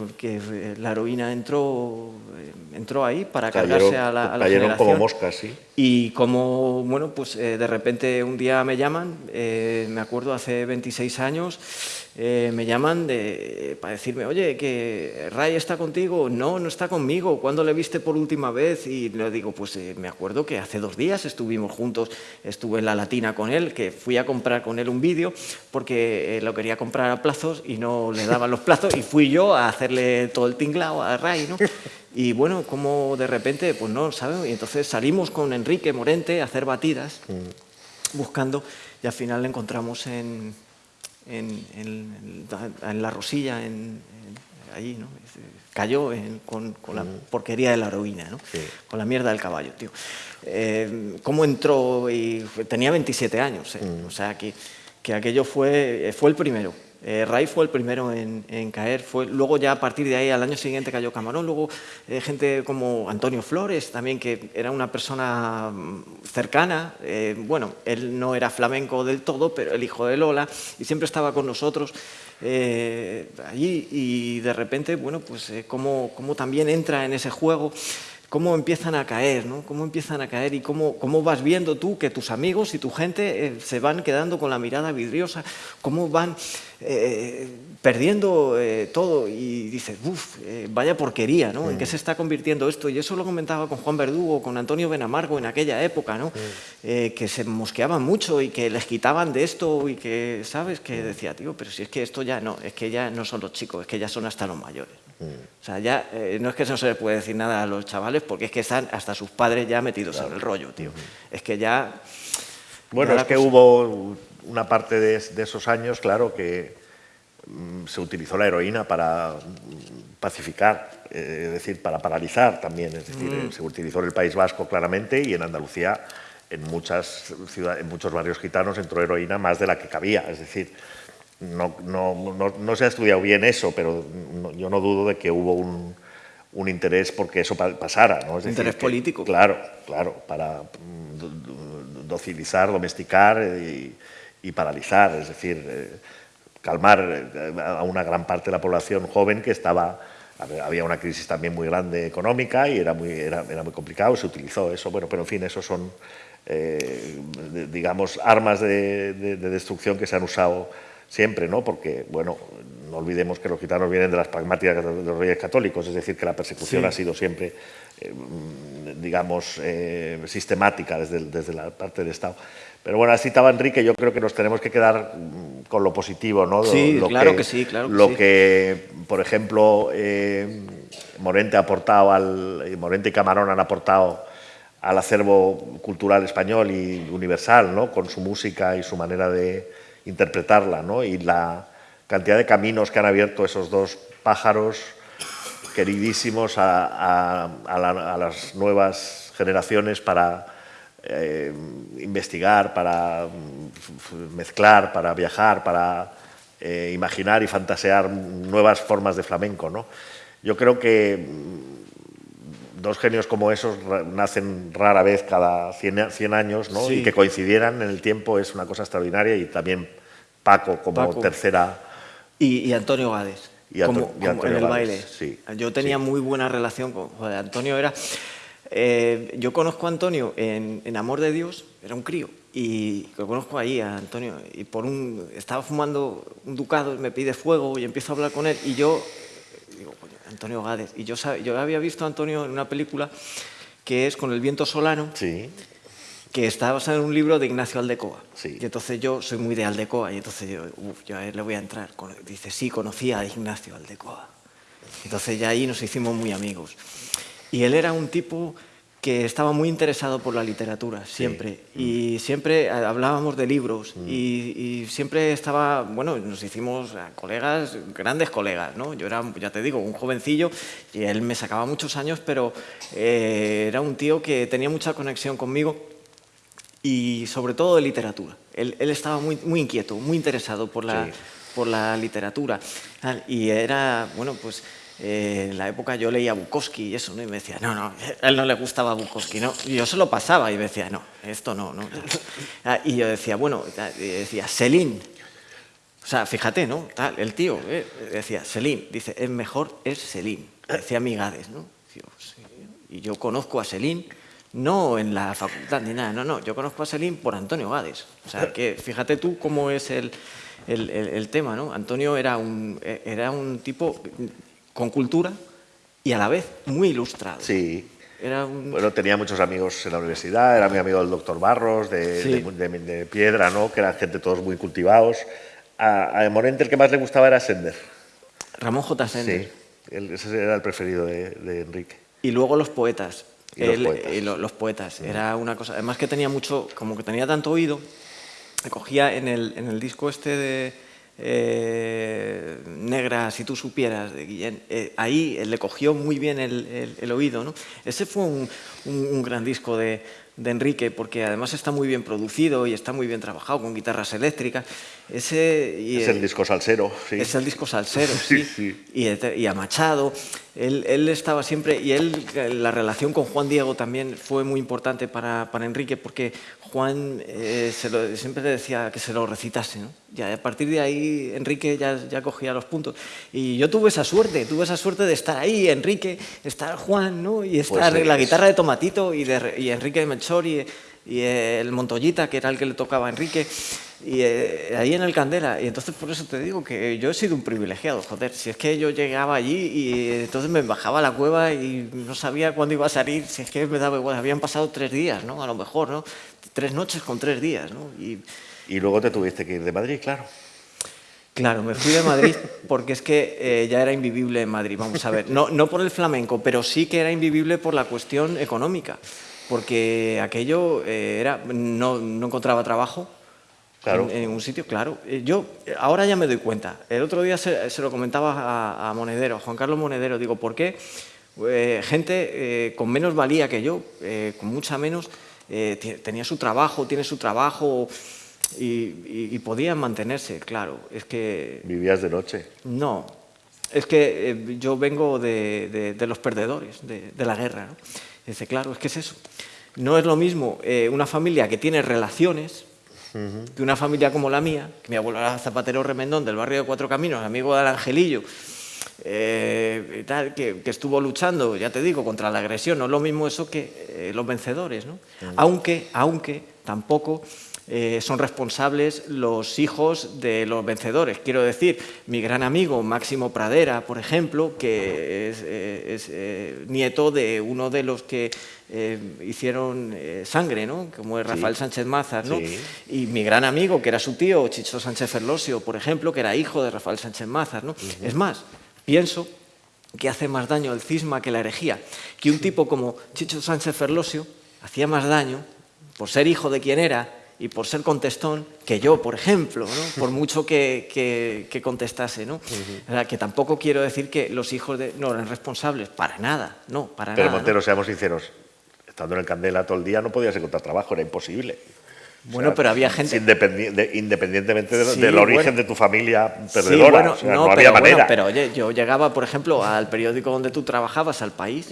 la heroína entró, eh, entró ahí para cargarse a la, a la cayeron como moscas, sí. Y como, bueno, pues eh, de repente un día me llaman, me acuerdo hace 26 años, eh, me llaman de, para decirme, oye, que Ray está contigo. No, no está conmigo. ¿Cuándo le viste por última vez? Y le digo, pues eh, me acuerdo que hace dos días estuvimos juntos, estuve en la Latina con él, que fui a comprar con él un vídeo porque eh, lo quería comprar a plazos y no le daban los plazos y fui yo a hacerle todo el tinglao a Ray, ¿no? Y bueno, como de repente, pues no, ¿sabes? Y entonces salimos con Enrique Morente a hacer batidas, mm. buscando, y al final le encontramos en, en, la Rosilla, en, allí, ¿no? cayó con, la porquería de la heroína, ¿no? con la mierda del caballo, tío. Eh, ¿Cómo entró? Y tenía 27 años, ¿eh? o sea, que, que aquello fue, fue el primero. Eh, Ray fue el primero en, caer, fue, luego ya a partir de ahí al año siguiente cayó Camarón, luego eh, gente como Antonio Flores también, que era una persona mm, cercana, eh, bueno, él no era flamenco del todo, pero el hijo de Lola, y siempre estaba con nosotros allí, y de repente, bueno, pues como, como también entra en ese juego, cómo empiezan a caer, ¿no? cómo empiezan a caer y cómo, cómo vas viendo tú que tus amigos y tu gente eh, se van quedando con la mirada vidriosa, cómo van eh, perdiendo eh, todo y dices, uff, vaya porquería, ¿no? ¿En qué se está convirtiendo esto? Y eso lo comentaba con Juan Verdugo, con Antonio Benamargo en aquella época, ¿no? que se mosqueaban mucho y que les quitaban de esto y que, ¿sabes? Que decía, tío, pero si es que esto ya no, es que ya no son los chicos, es que ya son hasta los mayores. O sea, ya eh, no es que no se les puede decir nada a los chavales porque es que están hasta sus padres ya metidos en el rollo, tío. Es que ya... Bueno, es que hubo una parte de, esos años, claro, que mm, se utilizó la heroína para mm, pacificar, eh, es decir, para paralizar también. Es decir, mm. se utilizó en el País Vasco claramente y en Andalucía, en, muchas ciudades, en muchos barrios gitanos, entró heroína más de la que cabía. Es decir, no, no, no, no, se ha estudiado bien eso, pero yo no dudo de que hubo un, un interés porque eso pasara. ¿no? Es interés político. Claro, claro, para mm, docilizar, domesticar y, y paralizar, es decir, eh, calmar eh, a una gran parte de la población joven que estaba había una crisis también muy grande económica y era muy, era, era muy complicado, se utilizó eso, bueno, pero en fin, esos son, eh, digamos, armas de, de, de, destrucción que se han usado siempre, ¿no? Porque, bueno, no olvidemos que los gitanos vienen de las pragmáticas de los reyes católicos, es decir, que la persecución ha sido siempre, eh, digamos, eh, sistemática desde, desde, la parte del Estado. Pero bueno, así estaba Enrique, yo creo que nos tenemos que quedar mm, con lo positivo, ¿no? Sí, claro que, sí, claro Lo que, por ejemplo, eh, Morente ha aportado, al, Morente y Camarón han aportado al acervo cultural español y universal, ¿no? Con su música y su manera de interpretarla, ¿no? Y la cantidad de caminos que han abierto esos dos pájaros queridísimos a, las nuevas generaciones para eh, investigar, para mm, mezclar, para viajar, para eh, imaginar y fantasear nuevas formas de flamenco. ¿no? Yo creo que dos genios como esos nacen rara vez cada 100, años ¿no? y que coincidieran en el tiempo es una cosa extraordinaria y también Paco como tercera... Y, Antonio Gades, como, en el baile. Yo tenía muy buena relación con Antonio. Era, eh, yo conozco a Antonio en, Amor de Dios, era un crío, y lo conozco ahí a Antonio, y por un, estaba fumando un ducado, me pide fuego y empiezo a hablar con él, y yo Antonio Gades, y yo, yo había visto a Antonio en una película que es Con el viento solano, sí que está basado en un libro de Ignacio Aldecoa. Y entonces yo soy muy de Aldecoa y entonces yo, uf, yo a él le voy a entrar. Dice, sí, conocía a Ignacio Aldecoa. Entonces ya ahí nos hicimos muy amigos. Y él era un tipo que estaba muy interesado por la literatura, siempre. Y siempre hablábamos de libros mm. y, siempre estaba, bueno, nos hicimos colegas, grandes colegas, ¿no? Yo era, ya te digo, un jovencillo y él me sacaba muchos años, pero eh, era un tío que tenía mucha conexión conmigo y sobre todo de literatura. Él, estaba muy, muy inquieto, muy interesado por la, por la literatura. Y era, bueno, pues eh, en la época yo leía Bukowski y eso, ¿no? Y me decía, no, no, a él no le gustaba Bukowski, ¿no? Y yo se lo pasaba y me decía, no, esto no, no. Ah, y yo decía, bueno, decía, Selín. O sea, fíjate, ¿no? el tío eh, decía, Selín, dice, es mejor es Selín. Decía Migades, ¿no? Y yo conozco a Selín, no en la facultad ni nada, no, no, yo conozco a Selín por Antonio Gades. O sea, que fíjate tú cómo es el, el, el tema, ¿no? Antonio era un, era un tipo con cultura y a la vez muy ilustrado. Sí. Era Bueno, tenía muchos amigos en la universidad, era mi amigo del doctor Barros, de, Piedra, ¿no? que eran gente todos muy cultivados. A, a, Morente el que más le gustaba era Sender. Ramón J. Sender. Sí, ese era el preferido de, Enrique. Y luego los poetas. los poetas. Era una cosa, además que tenía mucho, como que tenía tanto oído, cogía en el, en el disco este de eh, negra, si tú supieras, de Guillén, eh, ahí le cogió muy bien el, oído. ¿no? Ese fue un, gran disco de, Enrique, porque además está muy bien producido y está muy bien trabajado con guitarras eléctricas. Ese, es el disco salsero, sí. Es el disco salsero, sí. Y, a Machado. Él, él, estaba siempre, y él, la relación con Juan Diego también fue muy importante para, para Enrique, porque Juan eh, siempre le decía que se lo recitase. ¿no? Ya, a partir de ahí Enrique ya, ya, cogía los puntos. Y yo tuve esa suerte, tuve esa suerte de estar ahí, Enrique, estar Juan, ¿no? y estar pues la guitarra de Tomatito y, de, y Enrique de Melchor y, y el Montoyita, que era el que le tocaba a Enrique y eh, ahí en el Candela. Y entonces por eso te digo que yo he sido un privilegiado, joder. Si es que yo llegaba allí y entonces me bajaba a la cueva y no sabía cuándo iba a salir, si es que me daba igual, habían pasado tres días, ¿no? A lo mejor, ¿no? Tres noches con tres días, ¿no? Y, y luego te tuviste que ir de Madrid, claro. Claro, me fui de Madrid porque es que eh, ya era invivible en Madrid, vamos a ver. No, no por el flamenco, pero sí que era invivible por la cuestión económica, porque aquello eh, era, no, no encontraba trabajo, en, un sitio, claro. Eh, yo ahora ya me doy cuenta. El otro día se, lo comentaba a, Monedero, a Juan Carlos Monedero. Digo, ¿por qué eh, gente eh, con menos valía que yo, con mucha menos, tenía su trabajo, tiene su trabajo y, podían mantenerse? Claro, es que... ¿Vivías de noche? No, es que yo vengo de, los perdedores, de, la guerra. Dice, claro, es que es eso. No es lo mismo una familia que tiene relaciones que una familia como la mía, que mi abuelo era zapatero remendón del barrio de Cuatro Caminos, amigo del Angelillo, eh, tal, que, estuvo luchando, ya te digo, contra la agresión, no es lo mismo eso que eh, los vencedores, ¿no? aunque, aunque tampoco eh, son responsables los hijos de los vencedores. Quiero decir, mi gran amigo Máximo Pradera, por ejemplo, que es, eh, nieto de uno de los que eh, hicieron sangre, ¿no? como es Rafael Sánchez Mazas, ¿no? y mi gran amigo, que era su tío, Chicho Sánchez Ferlosio, por ejemplo, que era hijo de Rafael Sánchez Mazas. ¿no? Es más, pienso que hace más daño el cisma que la herejía, que un tipo como Chicho Sánchez Ferlosio hacía más daño por ser hijo de quien era y por ser contestón que yo, por ejemplo, ¿no? por mucho que, que, contestase. ¿no? que tampoco quiero decir que los hijos de, no eran responsables, para nada, no, para Pero nada. Montero, seamos sinceros, estando en el Candela todo el día no podías encontrar trabajo, era imposible. Bueno, pero había gente... independientemente del origen de tu familia perdedora, no, no, había pero, manera. pero oye, yo llegaba, por ejemplo, al periódico donde tú trabajabas, al País,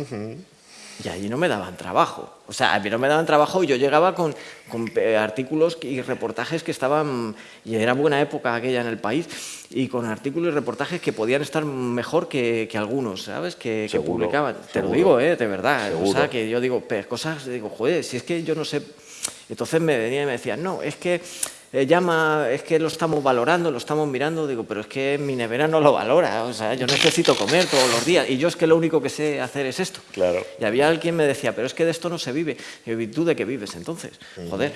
y allí no me daban trabajo. O sea, a mí no me daban trabajo y yo llegaba con, con, eh, artículos y reportajes que estaban, y era buena época aquella en el país, y con artículos y reportajes que podían estar mejor que, que algunos, ¿sabes? Que, que publicaban. Te lo digo, ¿eh? De verdad. O sea, que yo digo, cosas, digo, joder, si es que yo no sé... Entonces me venía y me decían, no, es que eh, llama, es que lo estamos valorando, lo estamos mirando, digo, pero es que mi nevera no lo valora, o sea, yo necesito comer todos los días y yo es que lo único que sé hacer es esto. Claro. Y había alguien que me decía, pero es que de esto no se vive. Y yo, ¿tú de qué vives entonces? Joder.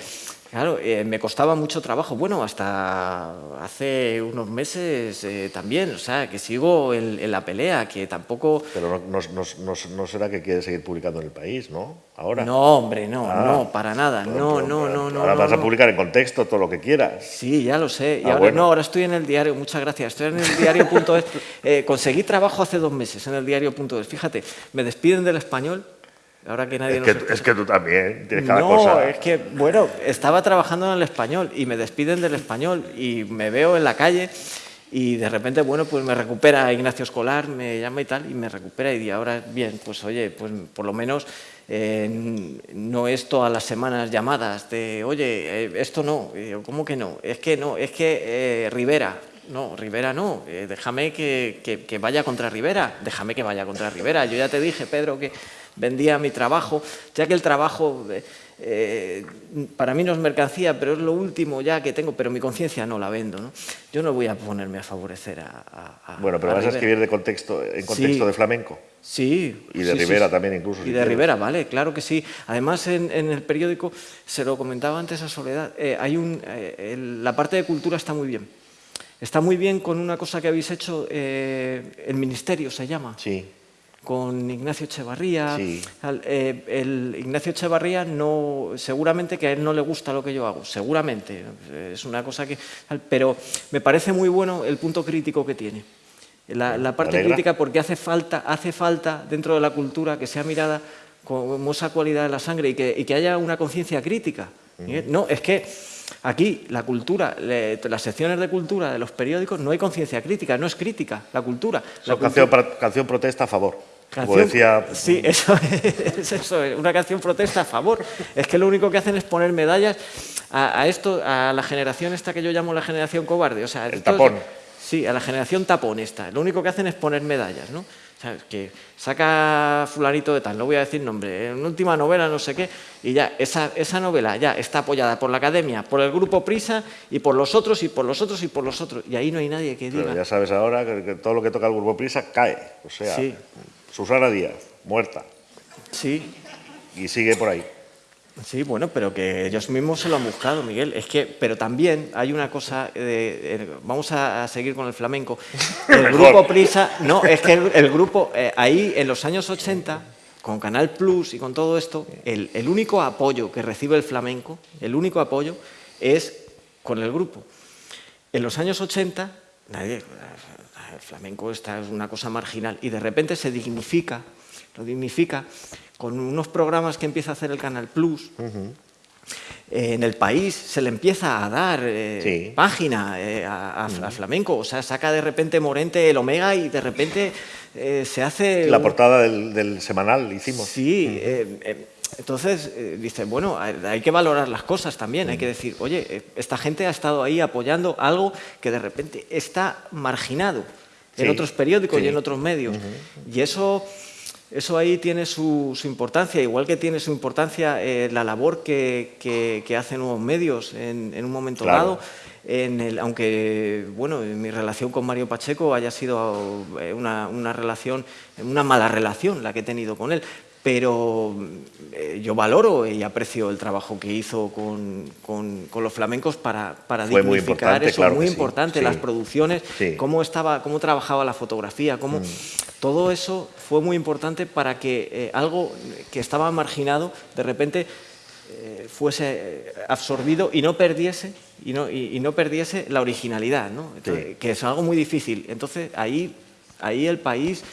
Claro, eh, me costaba mucho trabajo. Bueno, hasta hace unos meses eh, también, o sea, que sigo en, la pelea, que tampoco... Pero no, no, será que quieres seguir publicando en el país, ¿no? Ahora. No, hombre, no, ah. no, para nada. no, no, no, no. Ahora vas a publicar en contexto todo lo que quieras. Sí, ya lo sé. Y ah, ahora, no, ahora estoy en el diario, muchas gracias. Estoy en el diario.es. eh, conseguí trabajo hace dos meses en el diario.es. Fíjate, me despiden del español Ahora que nadie es, que, es que tú también tienes cada cosa. No, es que, bueno, estaba trabajando en el español y me despiden del español y me veo en la calle y de repente, bueno, pues me recupera Ignacio Escolar, me llama y tal, y me recupera y ahora, bien, pues oye, pues por lo menos eh, no es todas las semanas llamadas de, oye, eh, esto no, ¿cómo que no? Es que no, es que eh, Rivera, no, Rivera no, déjame que, que, vaya contra Rivera, déjame que vaya contra Rivera. Yo ya te dije, Pedro, que vendía mi trabajo, ya que el trabajo eh, eh, para mí no es mercancía, pero es lo último ya que tengo, pero mi conciencia no la vendo. ¿no? Yo no voy a ponerme a favorecer a... bueno, pero vas a escribir de contexto, en contexto de flamenco. Sí. Y de Rivera también incluso. Y de Rivera, vale, claro que sí. Además, en, el periódico, se lo comentaba antes a Soledad, eh, hay un, la parte de cultura está muy bien. Está muy bien con una cosa que habéis hecho, el ministerio se llama. Sí con Ignacio Echevarría. Eh, el Ignacio Echevarría no, seguramente que a él no le gusta lo que yo hago, seguramente, es una cosa que... Pero me parece muy bueno el punto crítico que tiene. La, parte crítica porque hace falta, hace falta dentro de la cultura que sea mirada como esa cualidad de la sangre y que, que haya una conciencia crítica. No, es que aquí la cultura, las secciones de cultura de los periódicos no hay conciencia crítica, no es crítica la cultura. La Canción, canción protesta a favor. Como decía... Sí, eso es, eso una canción protesta a favor. Es que lo único que hacen es poner medallas a, esto, a la generación esta que yo llamo la generación cobarde. O sea, El tapón. Sí, a la generación tapón esta. Lo único que hacen es poner medallas, ¿no? O sea, que saca fulanito de tal, no voy a decir nombre, en última novela no sé qué, y ya, esa, esa novela ya está apoyada por la academia, por el grupo Prisa, y por los otros, y por los otros, y por los otros. Y ahí no hay nadie que diga... Pero ya sabes ahora que, todo lo que toca el grupo Prisa cae. O sea, sí. Susana Díaz, muerta. Sí. Y sigue por ahí. Sí, bueno, pero que ellos mismos se lo han buscado, Miguel. Es que, pero también hay una cosa, de, vamos a, seguir con el flamenco. El grupo Prisa, no, es que el, grupo, eh, ahí en los años 80, con Canal Plus y con todo esto, el, el, único apoyo que recibe el flamenco, el único apoyo, es con el grupo. En los años 80, nadie, el flamenco esta es una cosa marginal. Y de repente se dignifica, lo dignifica con unos programas que empieza a hacer el Canal Plus. en el país se le empieza a dar eh, página eh, a, flamenco, o sea, saca de repente Morente el Omega y de repente eh, se hace... La portada del, semanal hicimos. Sí, entonces, dice, bueno, hay que valorar las cosas también, hay que decir, oye, esta gente ha estado ahí apoyando algo que de repente está marginado en otros periódicos y en otros medios. Y eso, eso ahí tiene su, importancia, igual que tiene su importancia eh, la labor que, que, hacen nuevos medios en, un momento dado. En el, aunque bueno, mi relación con Mario Pacheco haya sido eh, una, una, relación, una mala relación la que he tenido con él, pero eh, yo valoro y aprecio el trabajo que hizo con, los flamencos para, para dignificar eso, muy importante, las producciones, cómo, estaba, cómo trabajaba la fotografía, cómo, mm. todo eso fue muy importante para que eh, algo que estaba marginado de repente eh, fuese absorbido y no perdiese, y no, y, no perdiese la originalidad, ¿no? que es algo muy difícil. Entonces ahí, ahí el país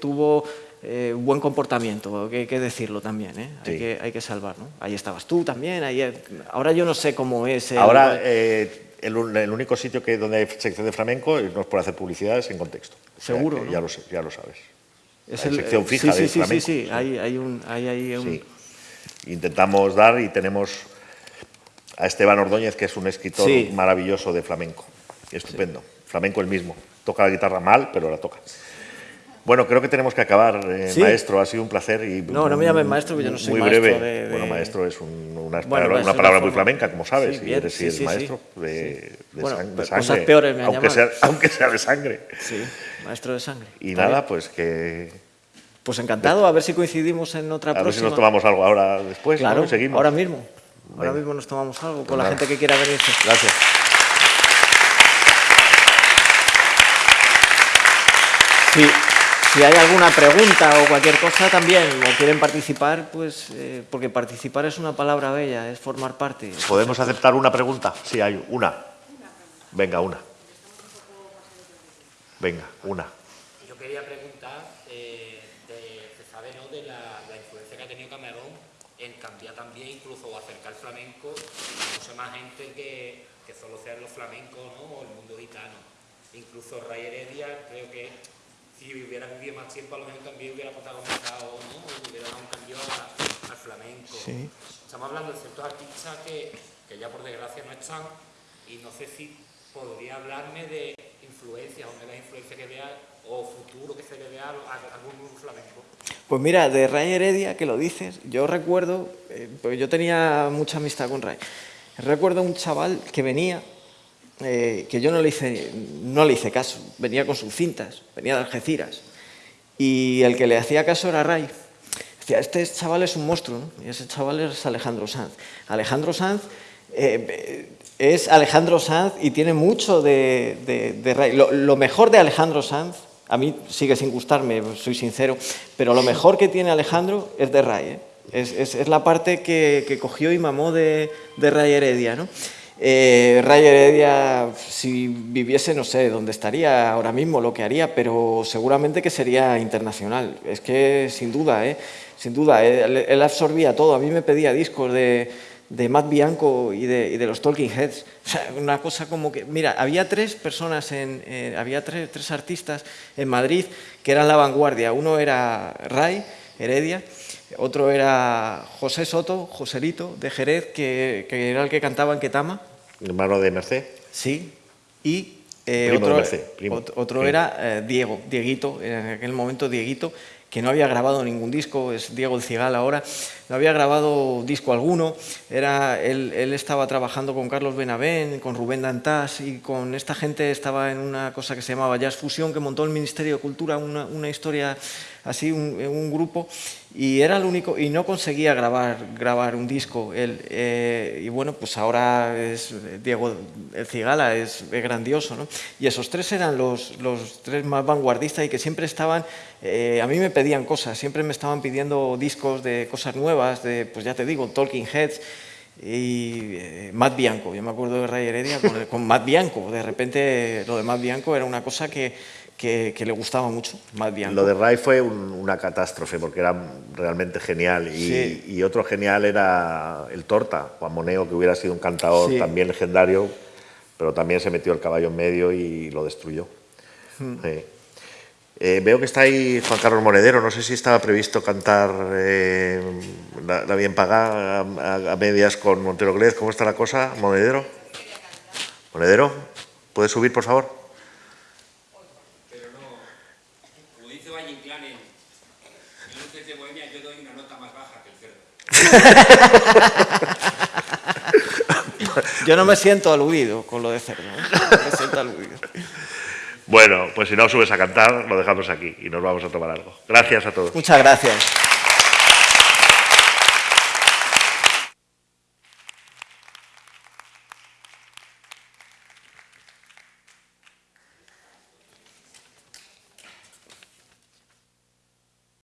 tuvo eh, buen comportamiento, hay que decirlo también, ¿eh? hay, que, hay que salvar. ¿no? Ahí estabas tú también, ahí, ahora yo no sé cómo es... Ahora eh, el, único sitio que, donde hay sección de flamenco nos puede hacer publicidad es en contexto. Seguro, Ya lo ya lo sabes. Es hay sección fija sí, de sí, flamenco. Sí, sí, sí, hay, hay, un, hay, hay un... Intentamos dar y tenemos a Esteban Ordóñez, que es un escritor maravilloso de flamenco. Estupendo. Flamenco el mismo. Toca la guitarra mal, pero la toca. Bueno, creo que tenemos que acabar, eh, maestro. Ha sido un placer. Y no, no me llames maestro, porque yo no soy muy breve. Bueno, maestro es una, palabra, muy flamenca, como sabes, sí, y eres sí, maestro de, de, sangre. peores me aunque sea, aunque sea de sangre. Sí, maestro de sangre. Y nada, pues que... Pues encantado, a ver si coincidimos en otra próxima. A ver si nos tomamos algo ahora después, claro, Seguimos. ahora mismo. Ahora Venga. mismo nos tomamos algo con Nada. la gente que quiera venirse. Gracias. Si, si hay alguna pregunta o cualquier cosa también, o quieren participar, pues eh, porque participar es una palabra bella, es formar parte. ¿Podemos aceptar una pregunta? Sí, hay una. Venga, una. Venga, una. Yo quería preguntar, eh, de, se sabe ¿no? de la, la influencia que ha tenido Camarón en cambiar también, incluso o acercar el flamenco a mucha más gente que, que solo sean los flamencos ¿no? o el mundo gitano. Incluso Ray Heredia, creo que si hubiera vivido más tiempo, a lo mejor también hubiera protagonizado ¿no? hubiera dado un cambio a- al flamenco. Sí. Estamos hablando de ciertos artistas que, que ya por desgracia no están y no sé si podría hablarme de influencias o de la influencia que vea o futuro que se le vea a, algún flamenco. Pues mira, de Ray Heredia, que lo dices, yo recuerdo, eh, pues yo tenía mucha amistad con Ray, recuerdo un chaval que venía, eh, que yo no le, hice, no le hice caso, venía con sus cintas, venía de Algeciras, y el que le hacía caso era Ray. Decía, este chaval es un monstruo, ¿no? y ese chaval es Alejandro Sanz. Alejandro Sanz eh, es Alejandro Sanz y tiene mucho de, de- de Ray. Lo, lo mejor de Alejandro Sanz, a mí sigue sin gustarme, soy sincero, pero lo mejor que tiene Alejandro es de Ray. ¿eh? Es, es- es la parte que, que cogió y mamó de, de Ray Heredia. ¿no? Eh, Ray Heredia, si viviese, no sé dónde estaría ahora mismo, lo que haría, pero seguramente que sería internacional. Es que sin duda, ¿eh? sin duda, él, absorbía todo. A mí me pedía discos de, de Matt Bianco y de, los Talking Heads. Una cosa como que... Mira, había tres personas, en, había tres, tres artistas en Madrid que eran la vanguardia. Uno era Ray Heredia, otro era José Soto, Joselito, de Jerez, que, que era el que cantaba en Ketama. Hermano de Merced. Sí, y eh, Primo de otro, Merced, primo. ot- otro Sí. era eh, Diego, Dieguito, en aquel momento Dieguito, que no había grabado ningún disco, es Diego el Cigal ahora, no había grabado disco alguno, era, él, él estaba trabajando con Carlos Benavén, con Rubén Dantás y con esta gente estaba en una cosa que se llamaba Jazz Fusión, que montó el Ministerio de Cultura, una, una historia así, un, grupo, y era el único, y no conseguía grabar, grabar un disco. Él, eh, y bueno, pues ahora es Diego el Cigala, es, es grandioso, ¿no? Y esos tres eran los, los tres más vanguardistas y que siempre estaban, eh, a mí me pedían cosas, siempre me estaban pidiendo discos de cosas nuevas, de, pues ya te digo, Talking Heads, y eh, Matt Bianco, yo me acuerdo de Ray Heredia con, con Matt Bianco, de repente lo de Matt Bianco era una cosa que, que, que le gustaba mucho, Matt Bianco. Lo de Ray fue un- una catástrofe porque era realmente genial. Y, Sí. y otro genial era el Torta, Juan Moneo, que hubiera sido un cantador Sí. también legendario, pero también se metió el caballo en medio y lo destruyó. Hmm. Sí. Eh, veo que está ahí Juan Carlos Monedero. No sé si estaba previsto cantar eh, la, la bien pagada a, a- a medias con Montero Glez. ¿Cómo está la cosa, Monedero? Monedero, ¿puedes subir, por favor? Pero no, como dice Valle Inclán en en Luces de Bohemia, yo doy una nota más baja que el cerdo. Yo no me siento aludido con lo de cerdo, no me siento aludido. Bueno, pues si no subes a cantar, lo dejamos aquí y nos vamos a tomar algo. Gracias a todos. Muchas gracias.